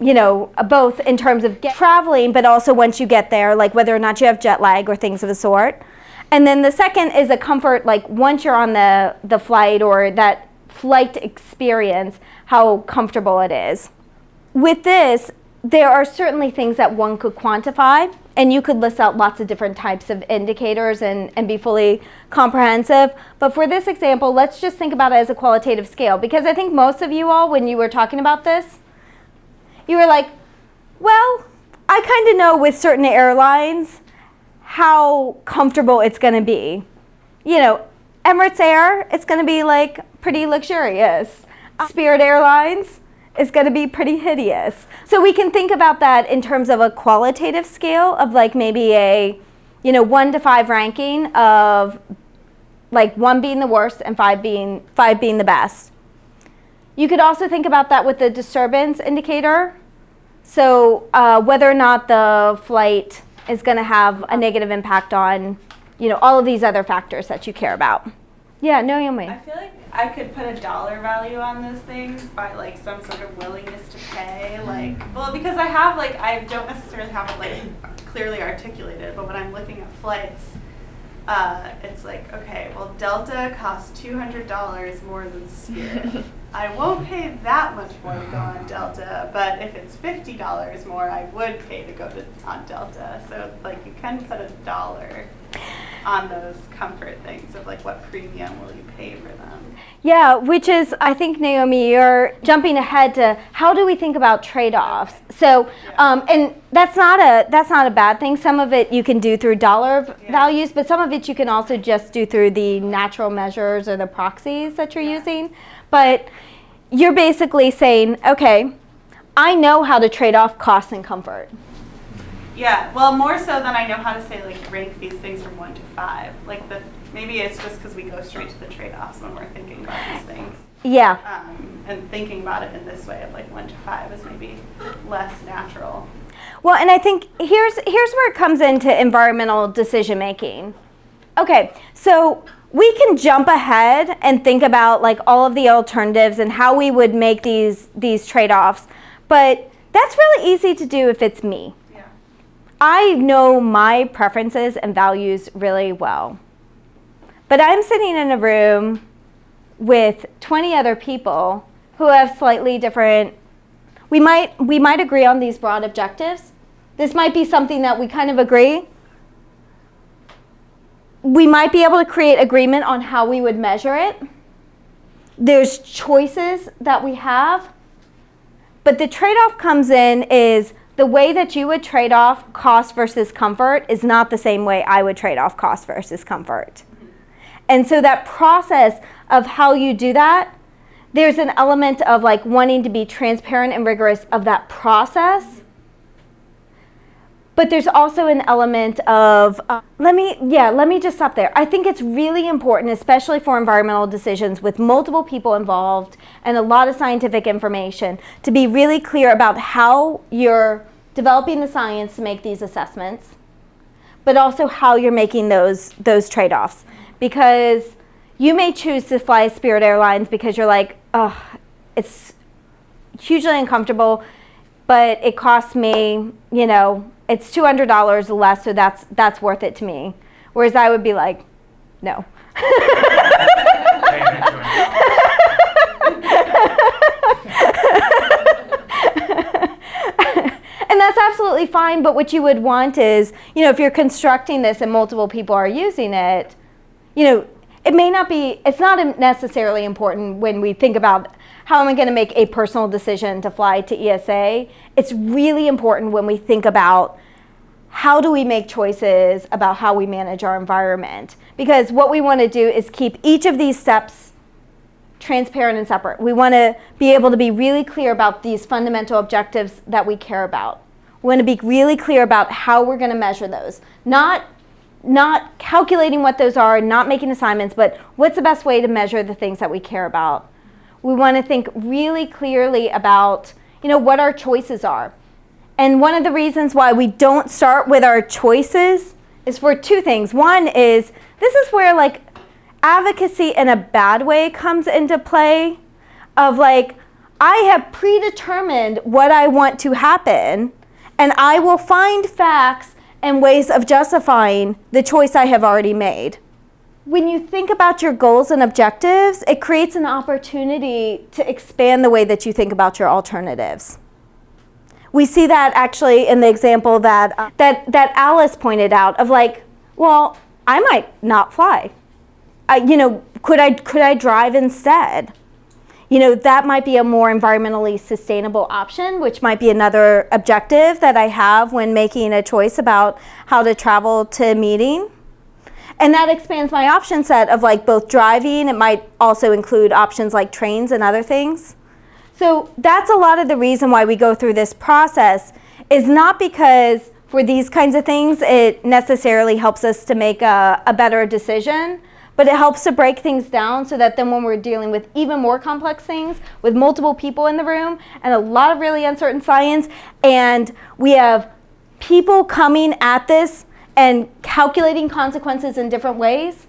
you know, both in terms of traveling, but also once you get there, like whether or not you have jet lag or things of the sort. And then the second is a comfort, like once you're on the, the flight or that flight experience, how comfortable it is. With this, there are certainly things that one could quantify, and you could list out lots of different types of indicators and, and be fully comprehensive. But for this example, let's just think about it as a qualitative scale, because I think most of you all, when you were talking about this, you were like, well, I kind of know with certain airlines how comfortable it's going to be. You know, Emirates Air, it's going to be like pretty luxurious. Uh, Spirit Airlines is going to be pretty hideous. So we can think about that in terms of a qualitative scale of like maybe a, you know, one to five ranking of like one being the worst and five being five being the best. You could also think about that with the disturbance indicator. So uh, whether or not the flight is going to have a negative impact on, you know, all of these other factors that you care about. Yeah, no, Naomi. I feel like I could put a dollar value on those things by like some sort of willingness to pay. Like, well, because I have like I don't necessarily have it like clearly articulated, but when I'm looking at flights, uh, it's like okay, well, Delta costs two hundred dollars more than Spirit. I won't pay that much more to go on Delta, but if it's fifty dollars more, I would pay to go to on Delta. So like you can put a dollar on those comfort things of like what premium will you pay for them. Yeah, which is, I think, Naomi, you're jumping ahead to how do we think about trade-offs. So, um, and that's not a that's not a bad thing. Some of it you can do through dollar v- values, but some of it you can also just do through the natural measures or the proxies that you're using. But you're basically saying, okay, I know how to trade off cost and comfort. Yeah, well, more so than I know how to say like rank these things from one to five. Like the maybe it's just because we go straight to the trade-offs when we're thinking about these things. Yeah. Um, and thinking about it in this way of like one to five is maybe less natural. Well, and I think here's here's where it comes into environmental decision making. Okay, so we can jump ahead and think about like all of the alternatives and how we would make these these trade-offs. But that's really easy to do if it's me. Yeah. I know my preferences and values really well. But I'm sitting in a room with 20 other people who have slightly different we might we might agree on these broad objectives. This might be something that we kind of agree. We might be able to create agreement on how we would measure it. There's choices that we have. But the trade-off comes in is the way that you would trade off cost versus comfort is not the same way I would trade off cost versus comfort. And so that process of how you do that, there's an element of like wanting to be transparent and rigorous of that process. But there's also an element of, uh, let me, yeah, let me just stop there. I think it's really important, especially for environmental decisions with multiple people involved and a lot of scientific information, to be really clear about how you're developing the science to make these assessments, but also how you're making those, those trade-offs. Because you may choose to fly Spirit Airlines because you're like, oh, it's hugely uncomfortable, but it costs me, you know, it's two hundred dollars less, so that's that's worth it to me. Whereas I would be like, no. and that's absolutely fine, but what you would want is, you know, if you're constructing this and multiple people are using it, you know, it may not be, it's not necessarily important when we think about how am I going to make a personal decision to fly to ESA. It's really important when we think about how do we make choices about how we manage our environment. Because what we want to do is keep each of these steps transparent and separate. We want to be able to be really clear about these fundamental objectives that we care about. We want to be really clear about how we're going to measure those. Not not calculating what those are, not making assignments, but what's the best way to measure the things that we care about. We want to think really clearly about, you know, what our choices are. And one of the reasons why we don't start with our choices is for two things. One is this is where like advocacy in a bad way comes into play of like I have predetermined what I want to happen and I will find facts and ways of justifying the choice I have already made. When you think about your goals and objectives, it creates an opportunity to expand the way that you think about your alternatives. We see that actually in the example that, uh, that, that Alice pointed out of like, well, I might not fly. I, you know, could I, could I drive instead? You know, that might be a more environmentally sustainable option, which might be another objective that I have when making a choice about how to travel to a meeting. And that expands my option set of like both driving, it might also include options like trains and other things. So that's a lot of the reason why we go through this process is not because for these kinds of things it necessarily helps us to make a, a better decision, but it helps to break things down so that then when we're dealing with even more complex things with multiple people in the room and a lot of really uncertain science and we have people coming at this and calculating consequences in different ways,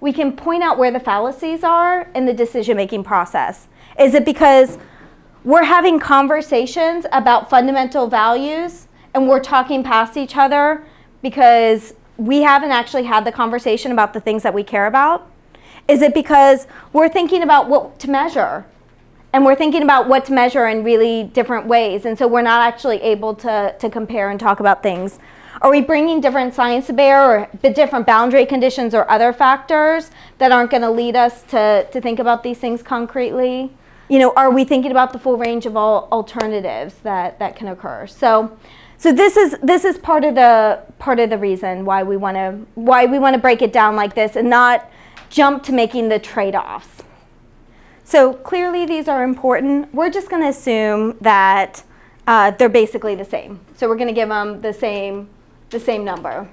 we can point out where the fallacies are in the decision-making process. Is it because we're having conversations about fundamental values and we're talking past each other because we haven't actually had the conversation about the things that we care about? Is it because we're thinking about what to measure and we're thinking about what to measure in really different ways and so we're not actually able to, to compare and talk about things? Are we bringing different science to bear or different boundary conditions or other factors that aren't going to lead us to, to think about these things concretely? You know, are we thinking about the full range of all alternatives that, that can occur? So, so this is this is part of the part of the reason why we want to why we want to break it down like this and not jump to making the trade-offs. So clearly these are important. We're just going to assume that uh, they're basically the same. So we're going to give them the same the same number.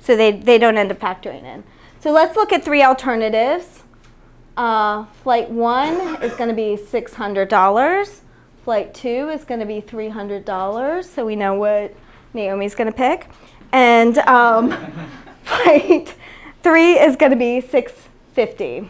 So they, they don't end up factoring in. So let's look at three alternatives. Uh, flight one is going to be $600. Flight two is going to be $300. So we know what Naomi's going to pick. And um, flight three is going to be 650.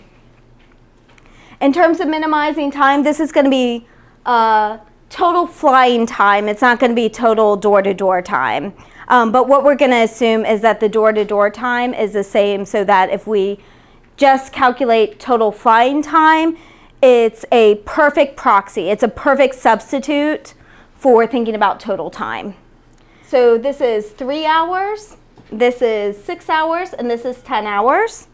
In terms of minimizing time, this is going to be uh, total flying time. It's not going to be total door-to-door time. Um, but what we're going to assume is that the door-to-door time is the same so that if we just calculate total flying time, it's a perfect proxy. It's a perfect substitute for thinking about total time. So this is three hours, this is six hours, and this is 10 hours.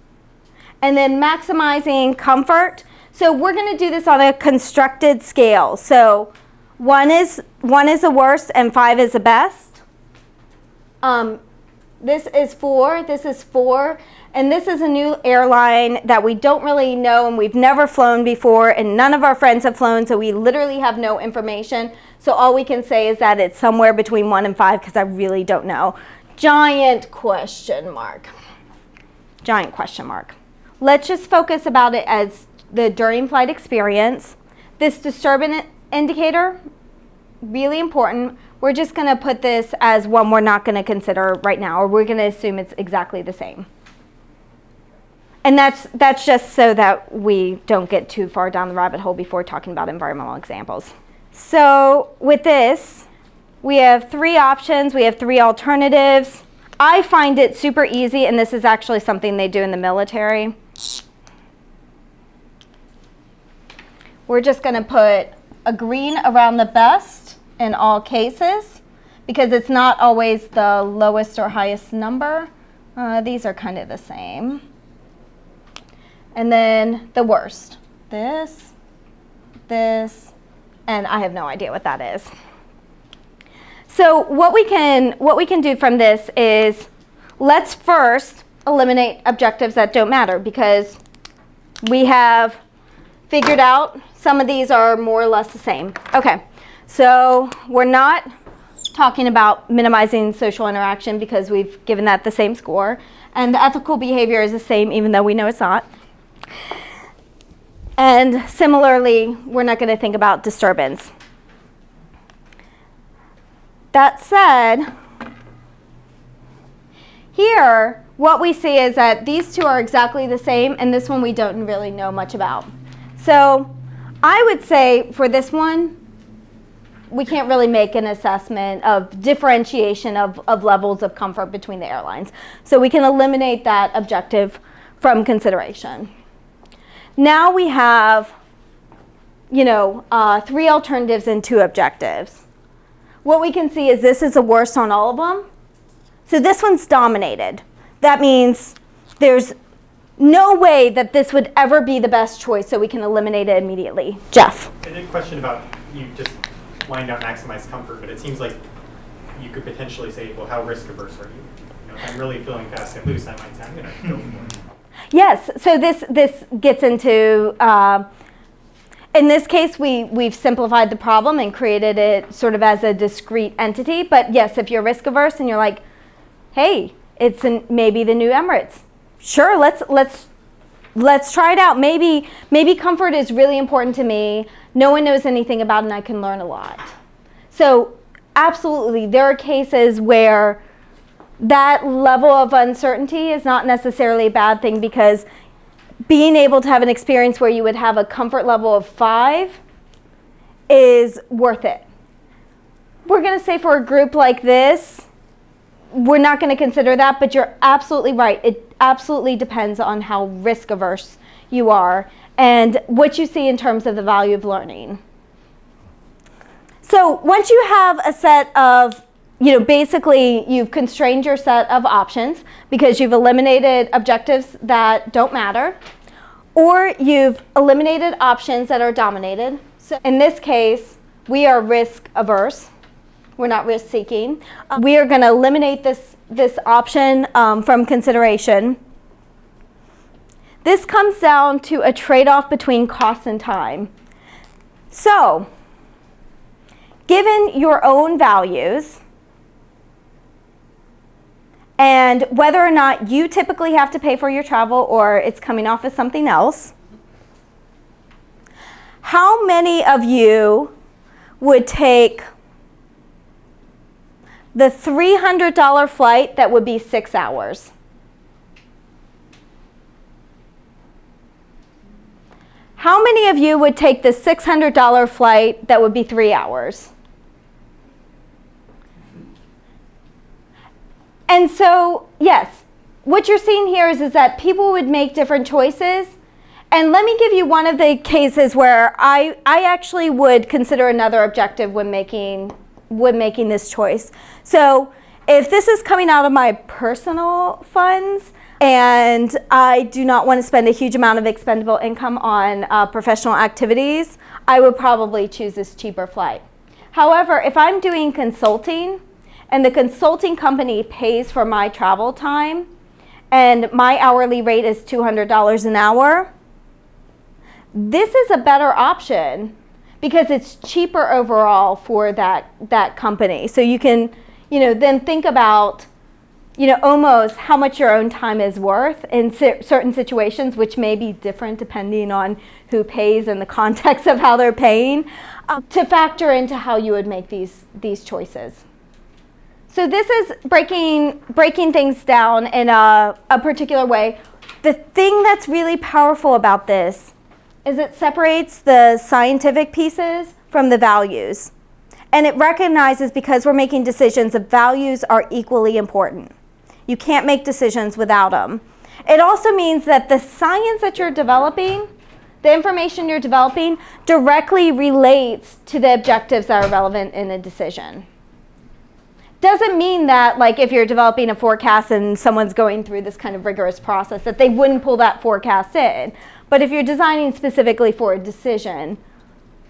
And then maximizing comfort. So we're going to do this on a constructed scale. So one is, one is the worst and five is the best. Um, this is four, this is four, and this is a new airline that we don't really know and we've never flown before and none of our friends have flown, so we literally have no information. So all we can say is that it's somewhere between one and five because I really don't know. Giant question mark. Giant question mark. Let's just focus about it as the during flight experience. This disturbance indicator, really important. We're just going to put this as one we're not going to consider right now, or we're going to assume it's exactly the same. And that's, that's just so that we don't get too far down the rabbit hole before talking about environmental examples. So with this, we have three options. We have three alternatives. I find it super easy, and this is actually something they do in the military. We're just going to put a green around the best in all cases because it's not always the lowest or highest number. Uh, these are kind of the same. And then the worst. This, this, and I have no idea what that is. So what we can what we can do from this is let's first eliminate objectives that don't matter because we have figured out some of these are more or less the same. Okay, so we're not talking about minimizing social interaction because we've given that the same score. And the ethical behavior is the same even though we know it's not. And similarly, we're not going to think about disturbance. That said, here, what we see is that these two are exactly the same, and this one we don't really know much about. So I would say for this one, we can't really make an assessment of differentiation of, of levels of comfort between the airlines. So we can eliminate that objective from consideration. Now we have, you know, uh, three alternatives and two objectives. What we can see is this is the worst on all of them. So this one's dominated. That means there's no way that this would ever be the best choice, so we can eliminate it immediately. Jeff. I did a question about you just laying down maximize comfort, but it seems like you could potentially say, well, how risk averse are you? you know, if I'm really feeling fast and loose, I might say I'm going to go for it. Yes, so this, this gets into, uh, in this case, we, we've simplified the problem and created it sort of as a discrete entity. But yes, if you're risk averse and you're like, hey, it's an, maybe the new Emirates. Sure, let's, let's, let's try it out. Maybe, maybe comfort is really important to me. No one knows anything about it and I can learn a lot. So absolutely, there are cases where that level of uncertainty is not necessarily a bad thing because being able to have an experience where you would have a comfort level of five is worth it. We're going to say for a group like this, we're not going to consider that, but you're absolutely right. It absolutely depends on how risk averse you are and what you see in terms of the value of learning. So once you have a set of, you know, basically you've constrained your set of options because you've eliminated objectives that don't matter, or you've eliminated options that are dominated. So in this case, we are risk averse. We're not risk seeking. we are going to eliminate this, this option um, from consideration. This comes down to a trade-off between cost and time. So, given your own values, and whether or not you typically have to pay for your travel or it's coming off as something else, how many of you would take the $300 flight that would be six hours? How many of you would take the $600 flight that would be three hours? And so, yes, what you're seeing here is, is that people would make different choices. And let me give you one of the cases where I, I actually would consider another objective when making, when making this choice. So if this is coming out of my personal funds, and I do not want to spend a huge amount of expendable income on uh, professional activities, I would probably choose this cheaper flight. However, if I'm doing consulting, and the consulting company pays for my travel time and my hourly rate is $200 an hour, this is a better option because it's cheaper overall for that, that company. So you can, you know, then think about, you know, almost how much your own time is worth in certain situations, which may be different depending on who pays and the context of how they're paying, uh, to factor into how you would make these, these choices. So this is breaking, breaking things down in a, a particular way. The thing that's really powerful about this is it separates the scientific pieces from the values. And it recognizes because we're making decisions that values are equally important. You can't make decisions without them. It also means that the science that you're developing, the information you're developing, directly relates to the objectives that are relevant in a decision doesn't mean that like if you're developing a forecast and someone's going through this kind of rigorous process that they wouldn't pull that forecast in. But if you're designing specifically for a decision,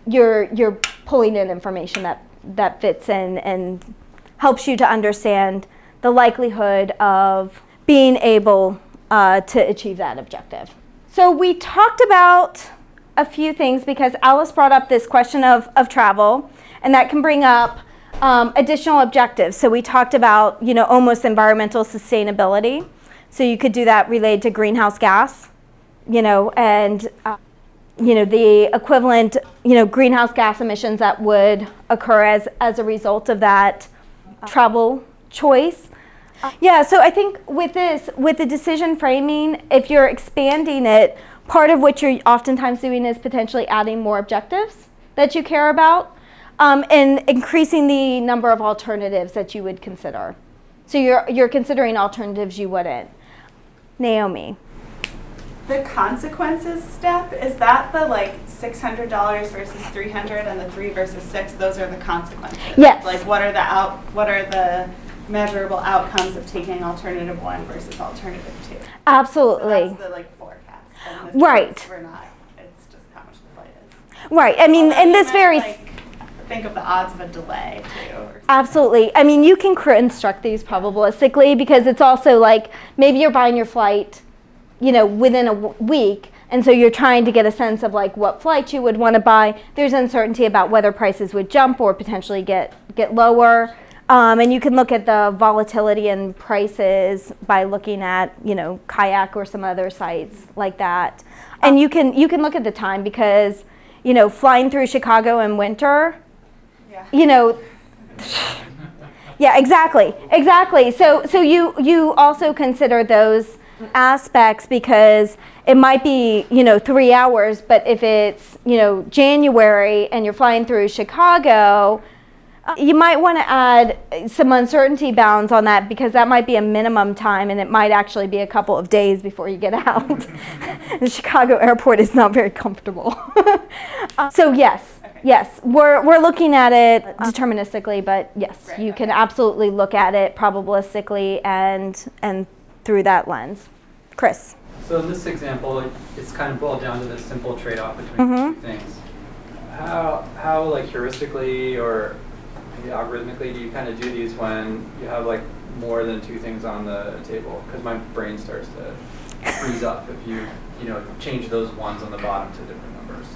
you're you're pulling in information that that fits in and helps you to understand the likelihood of being able uh, to achieve that objective. So we talked about a few things because Alice brought up this question of, of travel and that can bring up um, additional objectives. So we talked about, you know, almost environmental sustainability. So you could do that related to greenhouse gas, you know, and, uh, you know, the equivalent, you know, greenhouse gas emissions that would occur as, as a result of that travel choice. Yeah, so I think with this, with the decision framing, if you're expanding it, part of what you're oftentimes doing is potentially adding more objectives that you care about um, and increasing the number of alternatives that you would consider. So you're, you're considering alternatives you wouldn't. Naomi. The consequences step, is that the like $600 versus 300 and the 3 versus 6, those are the consequences? Yes. Like what are the out, what are the measurable outcomes of taking alternative 1 versus alternative 2? Absolutely. So that's the like forecast. right. We're not, it's just how much the flight is. Right. I mean, and this varies. Like, think of the odds of a delay too. Absolutely. I mean, you can construct these probabilistically because it's also like maybe you're buying your flight, you know, within a week. And so you're trying to get a sense of like what flight you would want to buy. There's uncertainty about whether prices would jump or potentially get, get lower. Um, and you can look at the volatility in prices by looking at, you know, Kayak or some other sites like that. And you can, you can look at the time because, you know, flying through Chicago in winter, yeah. you know, Yeah, exactly, exactly. So, so you, you also consider those aspects because it might be, you know, three hours, but if it's, you know, January and you're flying through Chicago, uh, you might want to add some uncertainty bounds on that because that might be a minimum time and it might actually be a couple of days before you get out. the Chicago airport is not very comfortable. Uh, so yes, yes, we're, we're looking at it deterministically, but yes, you can absolutely look at it probabilistically and, and through that lens. Chris. So in this example, it's kind of boiled down to this simple trade-off between Mhm. two things. How, how like heuristically or algorithmically do you kind of do these when you have like more than two things on the table? Because my brain starts to freeze up if you, you know, change those ones on the bottom to different numbers.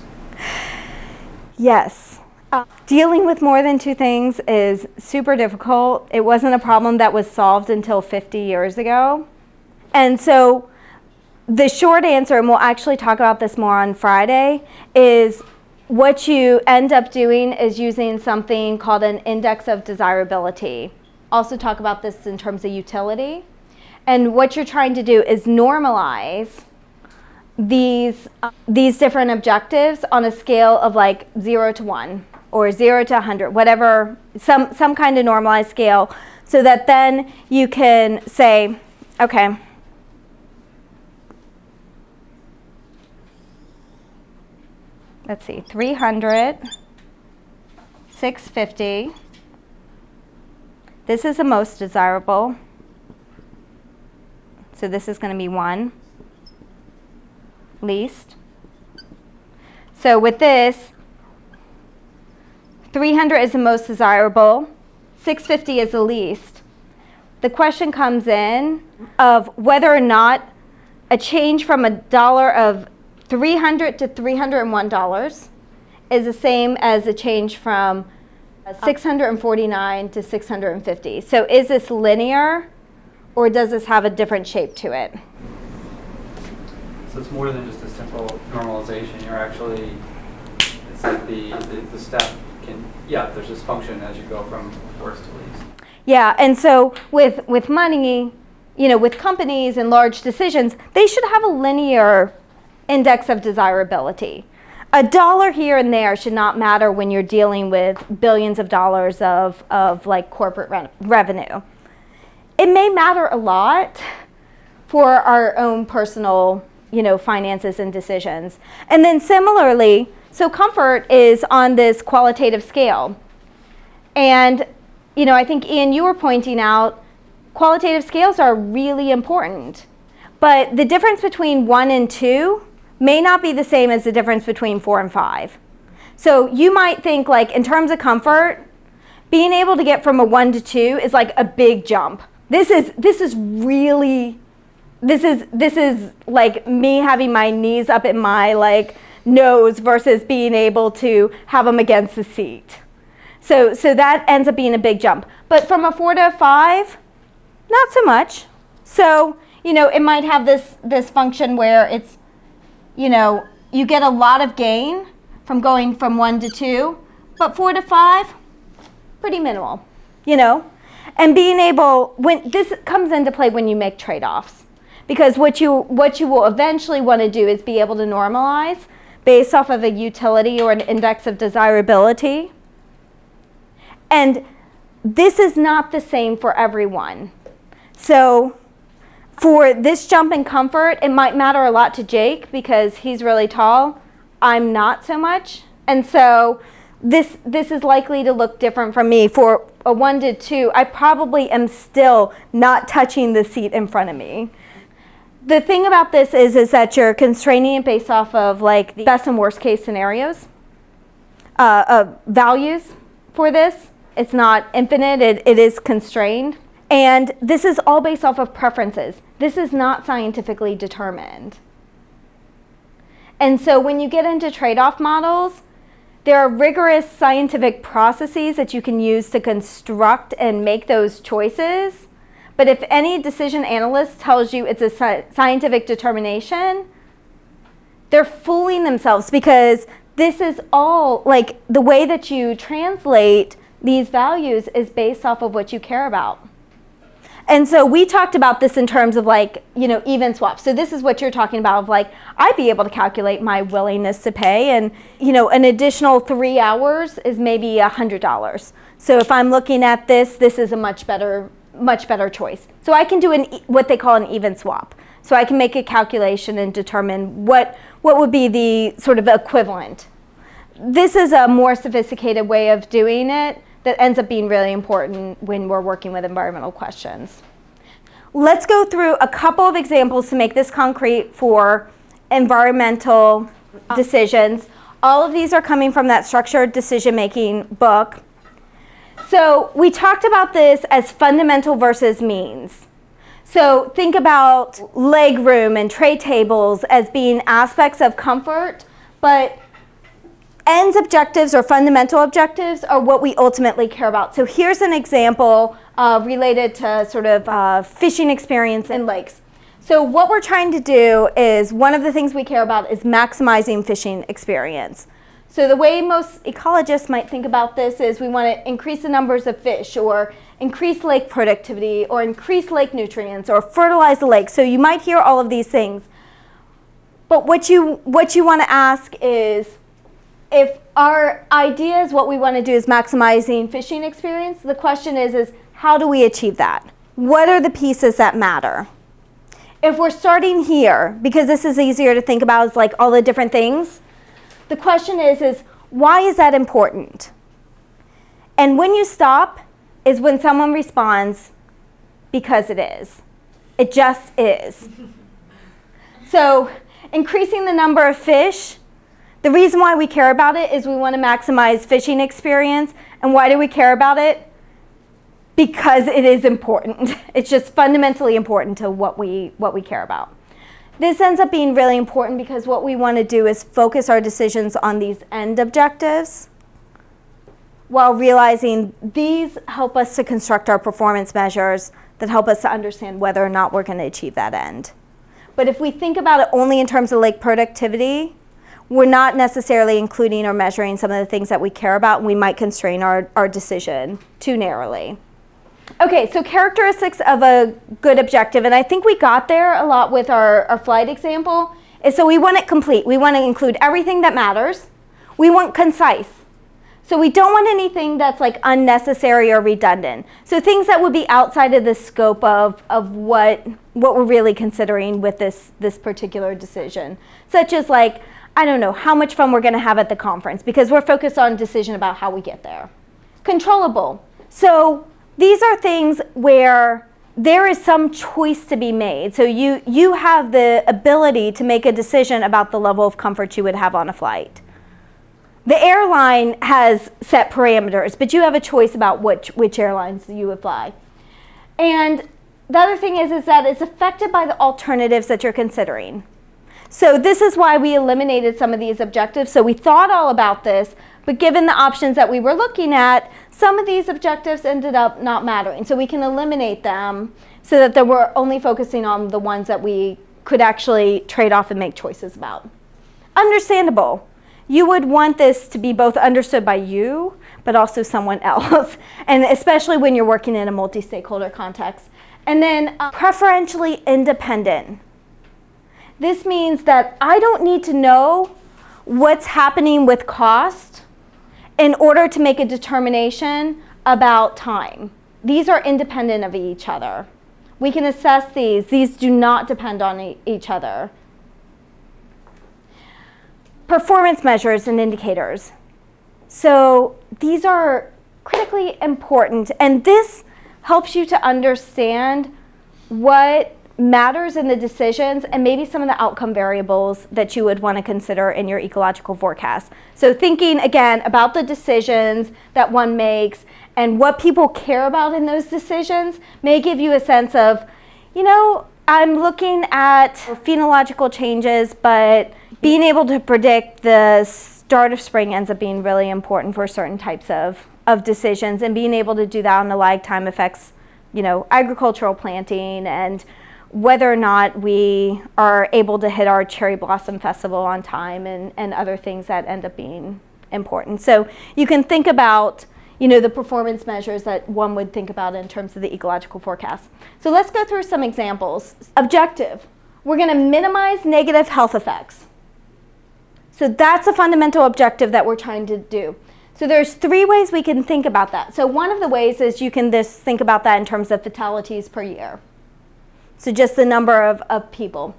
Yes. Uh, dealing with more than two things is super difficult. It wasn't a problem that was solved until 50 years ago. And so the short answer, and we'll actually talk about this more on Friday, is what you end up doing is using something called an index of desirability. Also talk about this in terms of utility. And what you're trying to do is normalize these uh, these different objectives on a scale of like 0 to 1 or 0 to 100 whatever some some kind of normalized scale so that then you can say okay let's see 300 650 this is the most desirable so this is going to be 1 least. So with this, 300 is the most desirable, 650 is the least. The question comes in of whether or not a change from a dollar of 300 to 301 dollars is the same as a change from 649 to 650. So is this linear or does this have a different shape to it? So it's more than just a simple normalization. You're actually, it's like the, the, the step can, yeah, there's this function as you go from worst to least. Yeah, and so with with money, you know, with companies and large decisions, they should have a linear index of desirability. A dollar here and there should not matter when you're dealing with billions of dollars of, of like corporate re- revenue. It may matter a lot for our own personal, you know, finances and decisions. And then similarly, so comfort is on this qualitative scale. And, you know, I think Ian, you were pointing out qualitative scales are really important. But the difference between one and two may not be the same as the difference between four and five. So you might think like in terms of comfort, being able to get from a one to two is like a big jump. This is this is really this is this is like me having my knees up in my like nose versus being able to have them against the seat. So so that ends up being a big jump. But from a 4 to a 5, not so much. So, you know, it might have this this function where it's you know, you get a lot of gain from going from 1 to 2, but 4 to 5 pretty minimal, you know? And being able when this comes into play when you make trade-offs. Because what you what you will eventually want to do is be able to normalize based off of a utility or an index of desirability. And this is not the same for everyone. So for this jump in comfort it might matter a lot to jake because he's really tall. I'm not so much. And so this this is likely to look different from me. For a one to two i probably am still not touching the seat in front of me. The thing about this is is that you're constraining it based off of like the best and worst case scenarios uh, uh, values for this. It's not infinite. It, it is constrained and this is all based off of preferences. This is not scientifically determined. And so when you get into trade-off models there are rigorous scientific processes that you can use to construct and make those choices. But if any decision analyst tells you it's a scientific determination, they're fooling themselves because this is all like the way that you translate these values is based off of what you care about. And so we talked about this in terms of like, you know, even swaps. So this is what you're talking about of like, I'd be able to calculate my willingness to pay and, you know, an additional three hours is maybe a $100. So if I'm looking at this, this is a much better, much better choice. So I can do an, what they call an even swap. So I can make a calculation and determine what, what would be the sort of equivalent. This is a more sophisticated way of doing it that ends up being really important when we're working with environmental questions. Let's go through a couple of examples to make this concrete for environmental decisions. All of these are coming from that structured decision-making book. So we talked about this as fundamental versus means. So think about leg room and tray tables as being aspects of comfort, but ends objectives or fundamental objectives are what we ultimately care about. So here's an example uh, related to sort of uh, fishing experience in lakes. So what we're trying to do is one of the things we care about is maximizing fishing experience. So the way most ecologists might think about this is we want to increase the numbers of fish or increase lake productivity or increase lake nutrients or fertilize the lake. So you might hear all of these things. But what you, what you want to ask is, if our idea is what we want to do is maximizing fishing experience, the question is, is how do we achieve that? What are the pieces that matter? If we're starting here, because this is easier to think about as like all the different things, the question is, is why is that important? And when you stop is when someone responds, because it is. It just is. so increasing the number of fish the reason why we care about it is we want to maximize fishing experience. And why do we care about it? Because it is important. It's just fundamentally important to what we, what we care about. This ends up being really important because what we want to do is focus our decisions on these end objectives while realizing these help us to construct our performance measures that help us to understand whether or not we're going to achieve that end. But if we think about it only in terms of lake productivity, we're not necessarily including or measuring some of the things that we care about and we might constrain our, our decision too narrowly. Okay, so characteristics of a good objective, and I think we got there a lot with our, our flight example, is so we want it complete. We want to include everything that matters. We want concise. So we don't want anything that's like unnecessary or redundant. So things that would be outside of the scope of, of what, what we're really considering with this, this particular decision, such as like, I don't know, how much fun we're going to have at the conference because we're focused on decision about how we get there. Controllable. So these are things where there is some choice to be made. So you, you have the ability to make a decision about the level of comfort you would have on a flight. The airline has set parameters, but you have a choice about which, which airlines you would fly. And the other thing is, is that it's affected by the alternatives that you're considering. So this is why we eliminated some of these objectives. So we thought all about this, but given the options that we were looking at, some of these objectives ended up not mattering. So we can eliminate them so that we're only focusing on the ones that we could actually trade off and make choices about. Understandable. You would want this to be both understood by you, but also someone else, and especially when you're working in a multi-stakeholder context. And then uh, preferentially independent. This means that I don't need to know what's happening with cost in order to make a determination about time. These are independent of each other. We can assess these. These do not depend on e each other. Performance measures and indicators. So these are critically important, and this helps you to understand what matters in the decisions and maybe some of the outcome variables that you would want to consider in your ecological forecast. So thinking again about the decisions that one makes and what people care about in those decisions may give you a sense of, you know, I'm looking at phenological changes, but being able to predict the start of spring ends up being really important for certain types of, of decisions and being able to do that on a lag time affects, you know, agricultural planting and whether or not we are able to hit our cherry blossom festival on time and, and other things that end up being important. So you can think about you know, the performance measures that one would think about in terms of the ecological forecast. So let's go through some examples. Objective, we're gonna minimize negative health effects. So that's a fundamental objective that we're trying to do. So there's three ways we can think about that. So one of the ways is you can just think about that in terms of fatalities per year. So just the number of, of people.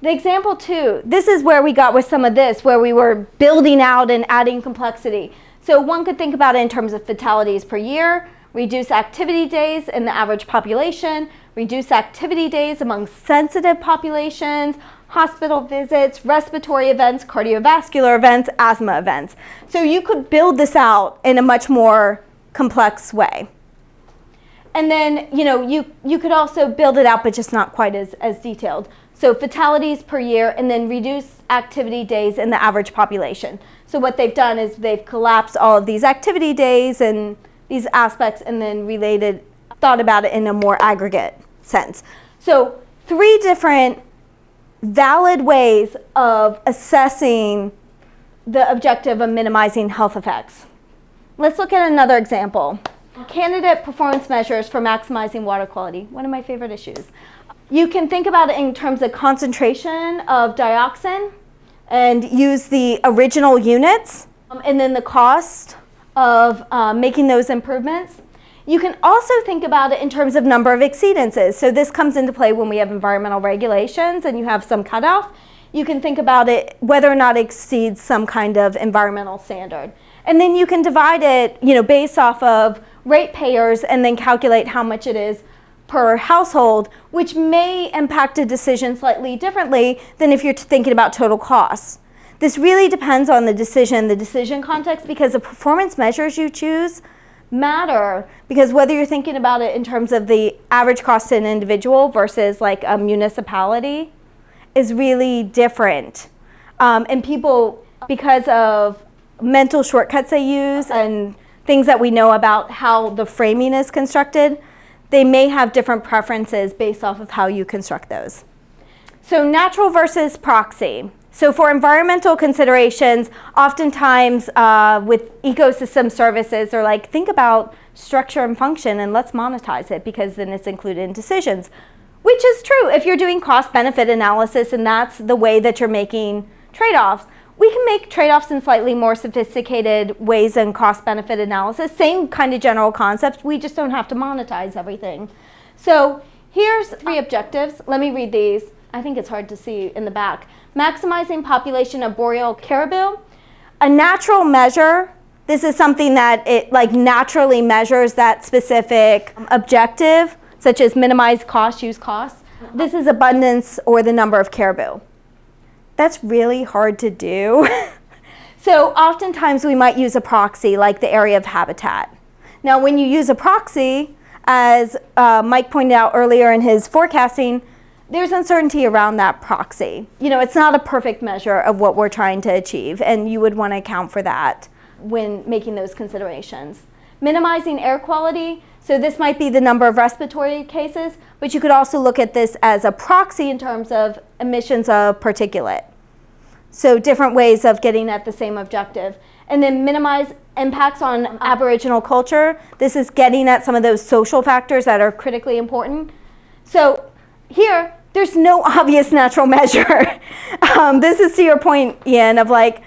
The example two, this is where we got with some of this, where we were building out and adding complexity. So one could think about it in terms of fatalities per year, reduce activity days in the average population, reduce activity days among sensitive populations, hospital visits, respiratory events, cardiovascular events, asthma events. So you could build this out in a much more complex way. And then, you know, you, you could also build it out, but just not quite as, as detailed. So fatalities per year and then reduce activity days in the average population. So what they've done is they've collapsed all of these activity days and these aspects and then related, thought about it in a more aggregate sense. So three different valid ways of assessing the objective of minimizing health effects. Let's look at another example. Candidate performance measures for maximizing water quality, one of my favorite issues. You can think about it in terms of concentration of dioxin and use the original units um, and then the cost of uh, making those improvements. You can also think about it in terms of number of exceedances. So this comes into play when we have environmental regulations and you have some cutoff. You can think about it whether or not it exceeds some kind of environmental standard. And then you can divide it you know, based off of ratepayers and then calculate how much it is per household, which may impact a decision slightly differently than if you're thinking about total costs. This really depends on the decision, the decision context, because the performance measures you choose matter because whether you're thinking about it in terms of the average cost to an individual versus like a municipality is really different. Um, and people, because of mental shortcuts they use and things that we know about how the framing is constructed, they may have different preferences based off of how you construct those. So natural versus proxy. So for environmental considerations, oftentimes uh, with ecosystem services, they're like, think about structure and function and let's monetize it because then it's included in decisions. Which is true if you're doing cost benefit analysis and that's the way that you're making trade-offs. We can make trade-offs in slightly more sophisticated ways than cost benefit analysis. Same kind of general concepts, we just don't have to monetize everything. So here's three objectives. Let me read these. I think it's hard to see in the back maximizing population of boreal caribou. A natural measure, this is something that it like naturally measures that specific objective, such as minimize cost, use costs. This is abundance or the number of caribou. That's really hard to do. so oftentimes we might use a proxy like the area of habitat. Now when you use a proxy, as uh, Mike pointed out earlier in his forecasting, there's uncertainty around that proxy. You know, it's not a perfect measure of what we're trying to achieve, and you would want to account for that when making those considerations. Minimizing air quality, so this might be the number of respiratory cases, but you could also look at this as a proxy in terms of emissions of particulate. So different ways of getting at the same objective. And then minimize impacts on Aboriginal culture. This is getting at some of those social factors that are critically important. So here, there's no obvious natural measure. um, this is to your point, Ian, of like,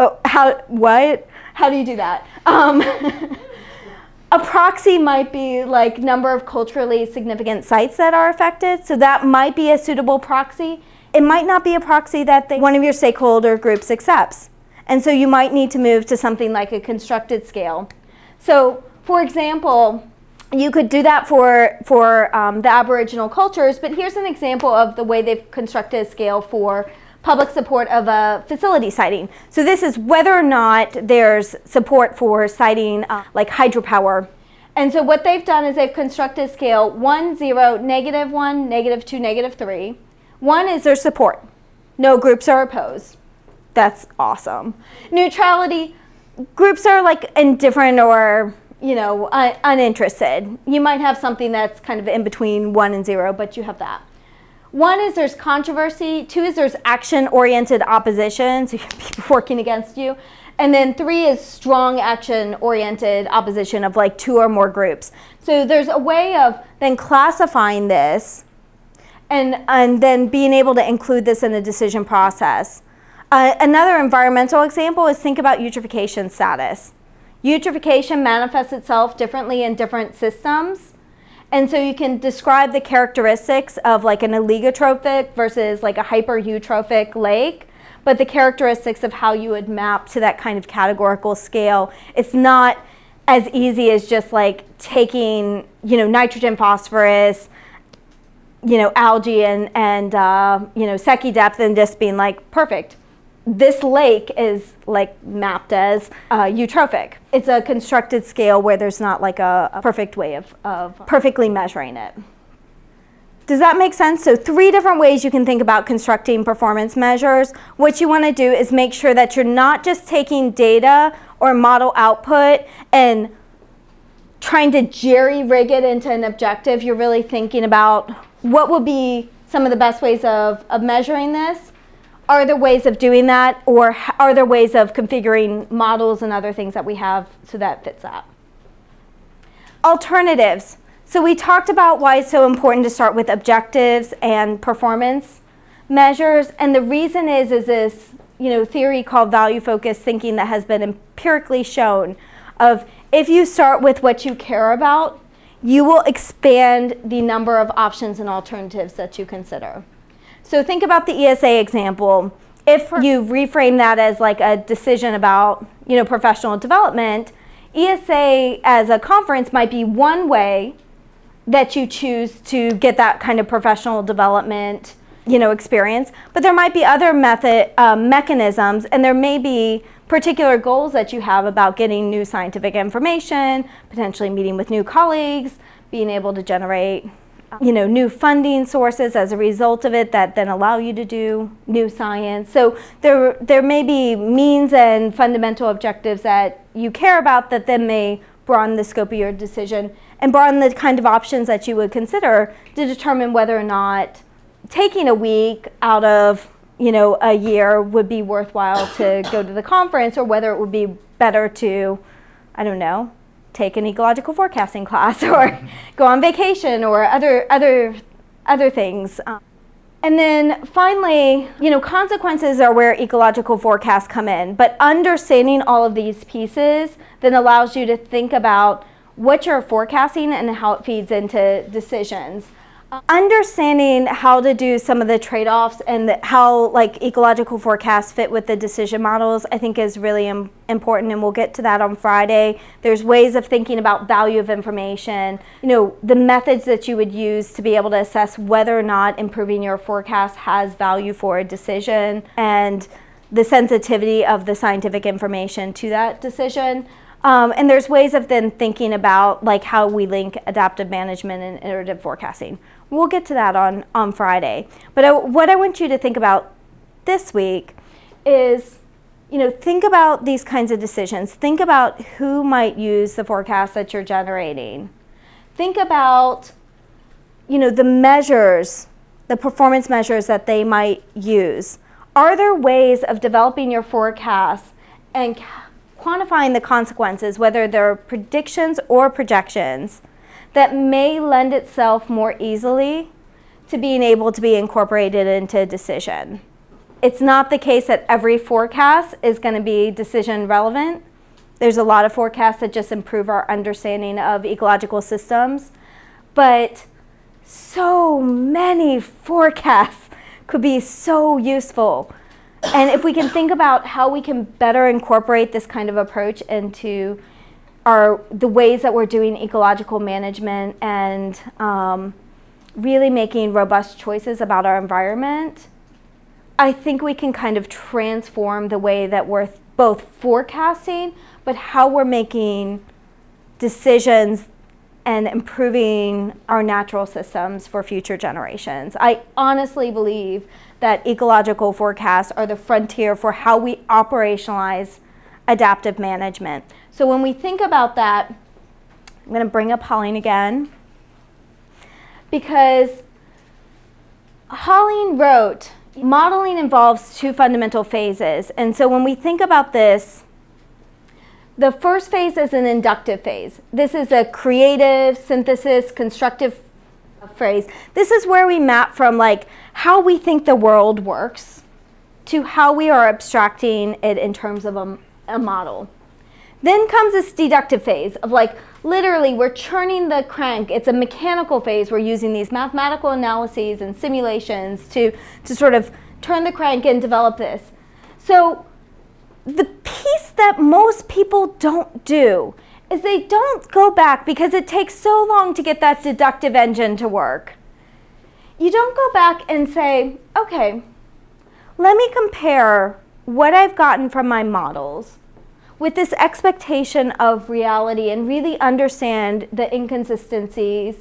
oh, how, what? How do you do that? Um, a proxy might be like number of culturally significant sites that are affected. So that might be a suitable proxy. It might not be a proxy that the, one of your stakeholder groups accepts. And so you might need to move to something like a constructed scale. So for example, you could do that for, for um, the Aboriginal cultures, but here's an example of the way they've constructed a scale for public support of a facility siting. So this is whether or not there's support for siting uh, like hydropower. And so what they've done is they've constructed a scale 1, 0, negative 1, negative 2, negative 3. 1 is their support. No groups are opposed. That's awesome. Neutrality, groups are like indifferent or you know, un uninterested. You might have something that's kind of in between one and zero, but you have that. One is there's controversy, two is there's action-oriented opposition, so people working against you, and then three is strong action-oriented opposition of like two or more groups. So there's a way of then classifying this and, and then being able to include this in the decision process. Uh, another environmental example is think about eutrophication status. Eutrophication manifests itself differently in different systems. And so you can describe the characteristics of like an oligotrophic versus like a hyper-eutrophic lake, but the characteristics of how you would map to that kind of categorical scale, it's not as easy as just like taking, you know, nitrogen, phosphorus, you know, algae and, and uh, you know, Secchi depth and just being like, perfect, this lake is like mapped as uh, eutrophic. It's a constructed scale where there's not like a, a perfect way of, of perfectly measuring it. Does that make sense? So three different ways you can think about constructing performance measures. What you want to do is make sure that you're not just taking data or model output and trying to jerry rig it into an objective. You're really thinking about what would be some of the best ways of, of measuring this are there ways of doing that or are there ways of configuring models and other things that we have so that fits that? Alternatives. So we talked about why it's so important to start with objectives and performance measures and the reason is is this you know theory called value focused thinking that has been empirically shown of if you start with what you care about you will expand the number of options and alternatives that you consider. So think about the ESA example. If you reframe that as like a decision about, you know, professional development, ESA as a conference might be one way that you choose to get that kind of professional development, you know, experience. But there might be other method um, mechanisms, and there may be particular goals that you have about getting new scientific information, potentially meeting with new colleagues, being able to generate you know, new funding sources as a result of it that then allow you to do new science. So there, there may be means and fundamental objectives that you care about that then may broaden the scope of your decision and broaden the kind of options that you would consider to determine whether or not taking a week out of you know, a year would be worthwhile to go to the conference or whether it would be better to, I don't know, take an ecological forecasting class or go on vacation or other, other, other things. Um, and then finally, you know, consequences are where ecological forecasts come in. But understanding all of these pieces then allows you to think about what you're forecasting and how it feeds into decisions. Understanding how to do some of the trade-offs and how like ecological forecasts fit with the decision models I think is really Im important and we'll get to that on Friday. There's ways of thinking about value of information, you know, the methods that you would use to be able to assess whether or not improving your forecast has value for a decision and the sensitivity of the scientific information to that decision. Um, and there's ways of then thinking about like how we link adaptive management and iterative forecasting. We'll get to that on, on Friday. But I, what I want you to think about this week is, you know, think about these kinds of decisions. Think about who might use the forecast that you're generating. Think about, you know, the measures, the performance measures that they might use. Are there ways of developing your forecast and quantifying the consequences, whether they're predictions or projections, that may lend itself more easily to being able to be incorporated into a decision. It's not the case that every forecast is going to be decision relevant. There's a lot of forecasts that just improve our understanding of ecological systems, but so many forecasts could be so useful. And if we can think about how we can better incorporate this kind of approach into are the ways that we're doing ecological management and um, really making robust choices about our environment, I think we can kind of transform the way that we're both forecasting, but how we're making decisions and improving our natural systems for future generations. I honestly believe that ecological forecasts are the frontier for how we operationalize adaptive management. So when we think about that, I'm going to bring up Holling again because Holling wrote, modeling involves two fundamental phases. And so when we think about this, the first phase is an inductive phase. This is a creative, synthesis, constructive phrase. This is where we map from like how we think the world works to how we are abstracting it in terms of a, a model. Then comes this deductive phase of like literally we're churning the crank. It's a mechanical phase. We're using these mathematical analyses and simulations to, to sort of turn the crank and develop this. So the piece that most people don't do is they don't go back because it takes so long to get that deductive engine to work. You don't go back and say, okay, let me compare what I've gotten from my models with this expectation of reality and really understand the inconsistencies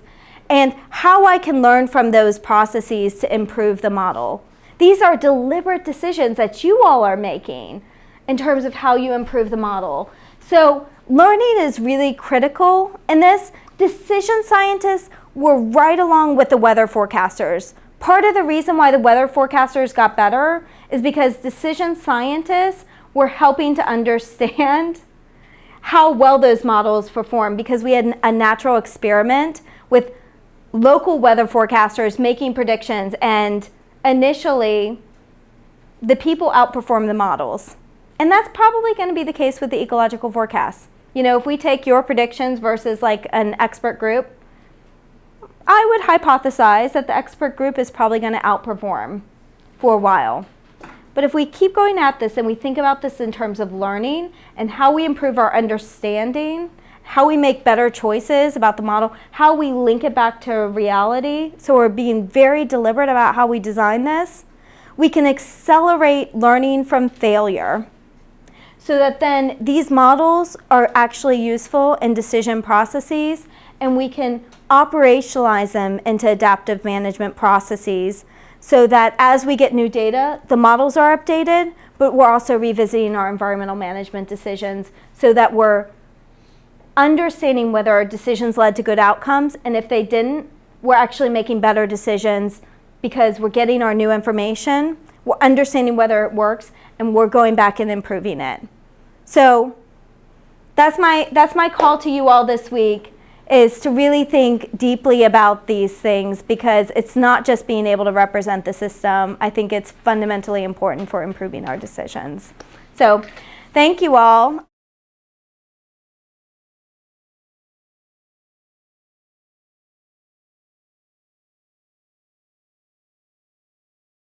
and how I can learn from those processes to improve the model. These are deliberate decisions that you all are making in terms of how you improve the model. So learning is really critical in this. Decision scientists were right along with the weather forecasters. Part of the reason why the weather forecasters got better is because decision scientists were helping to understand how well those models perform because we had a natural experiment with local weather forecasters making predictions and initially the people outperformed the models. And that's probably going to be the case with the ecological forecasts. You know, if we take your predictions versus like an expert group, I would hypothesize that the expert group is probably going to outperform for a while. But if we keep going at this and we think about this in terms of learning and how we improve our understanding, how we make better choices about the model, how we link it back to reality, so we're being very deliberate about how we design this, we can accelerate learning from failure. So that then these models are actually useful in decision processes and we can operationalize them into adaptive management processes so that as we get new data, the models are updated, but we're also revisiting our environmental management decisions so that we're understanding whether our decisions led to good outcomes, and if they didn't, we're actually making better decisions because we're getting our new information, we're understanding whether it works, and we're going back and improving it. So that's my, that's my call to you all this week is to really think deeply about these things because it's not just being able to represent the system. I think it's fundamentally important for improving our decisions. So thank you all.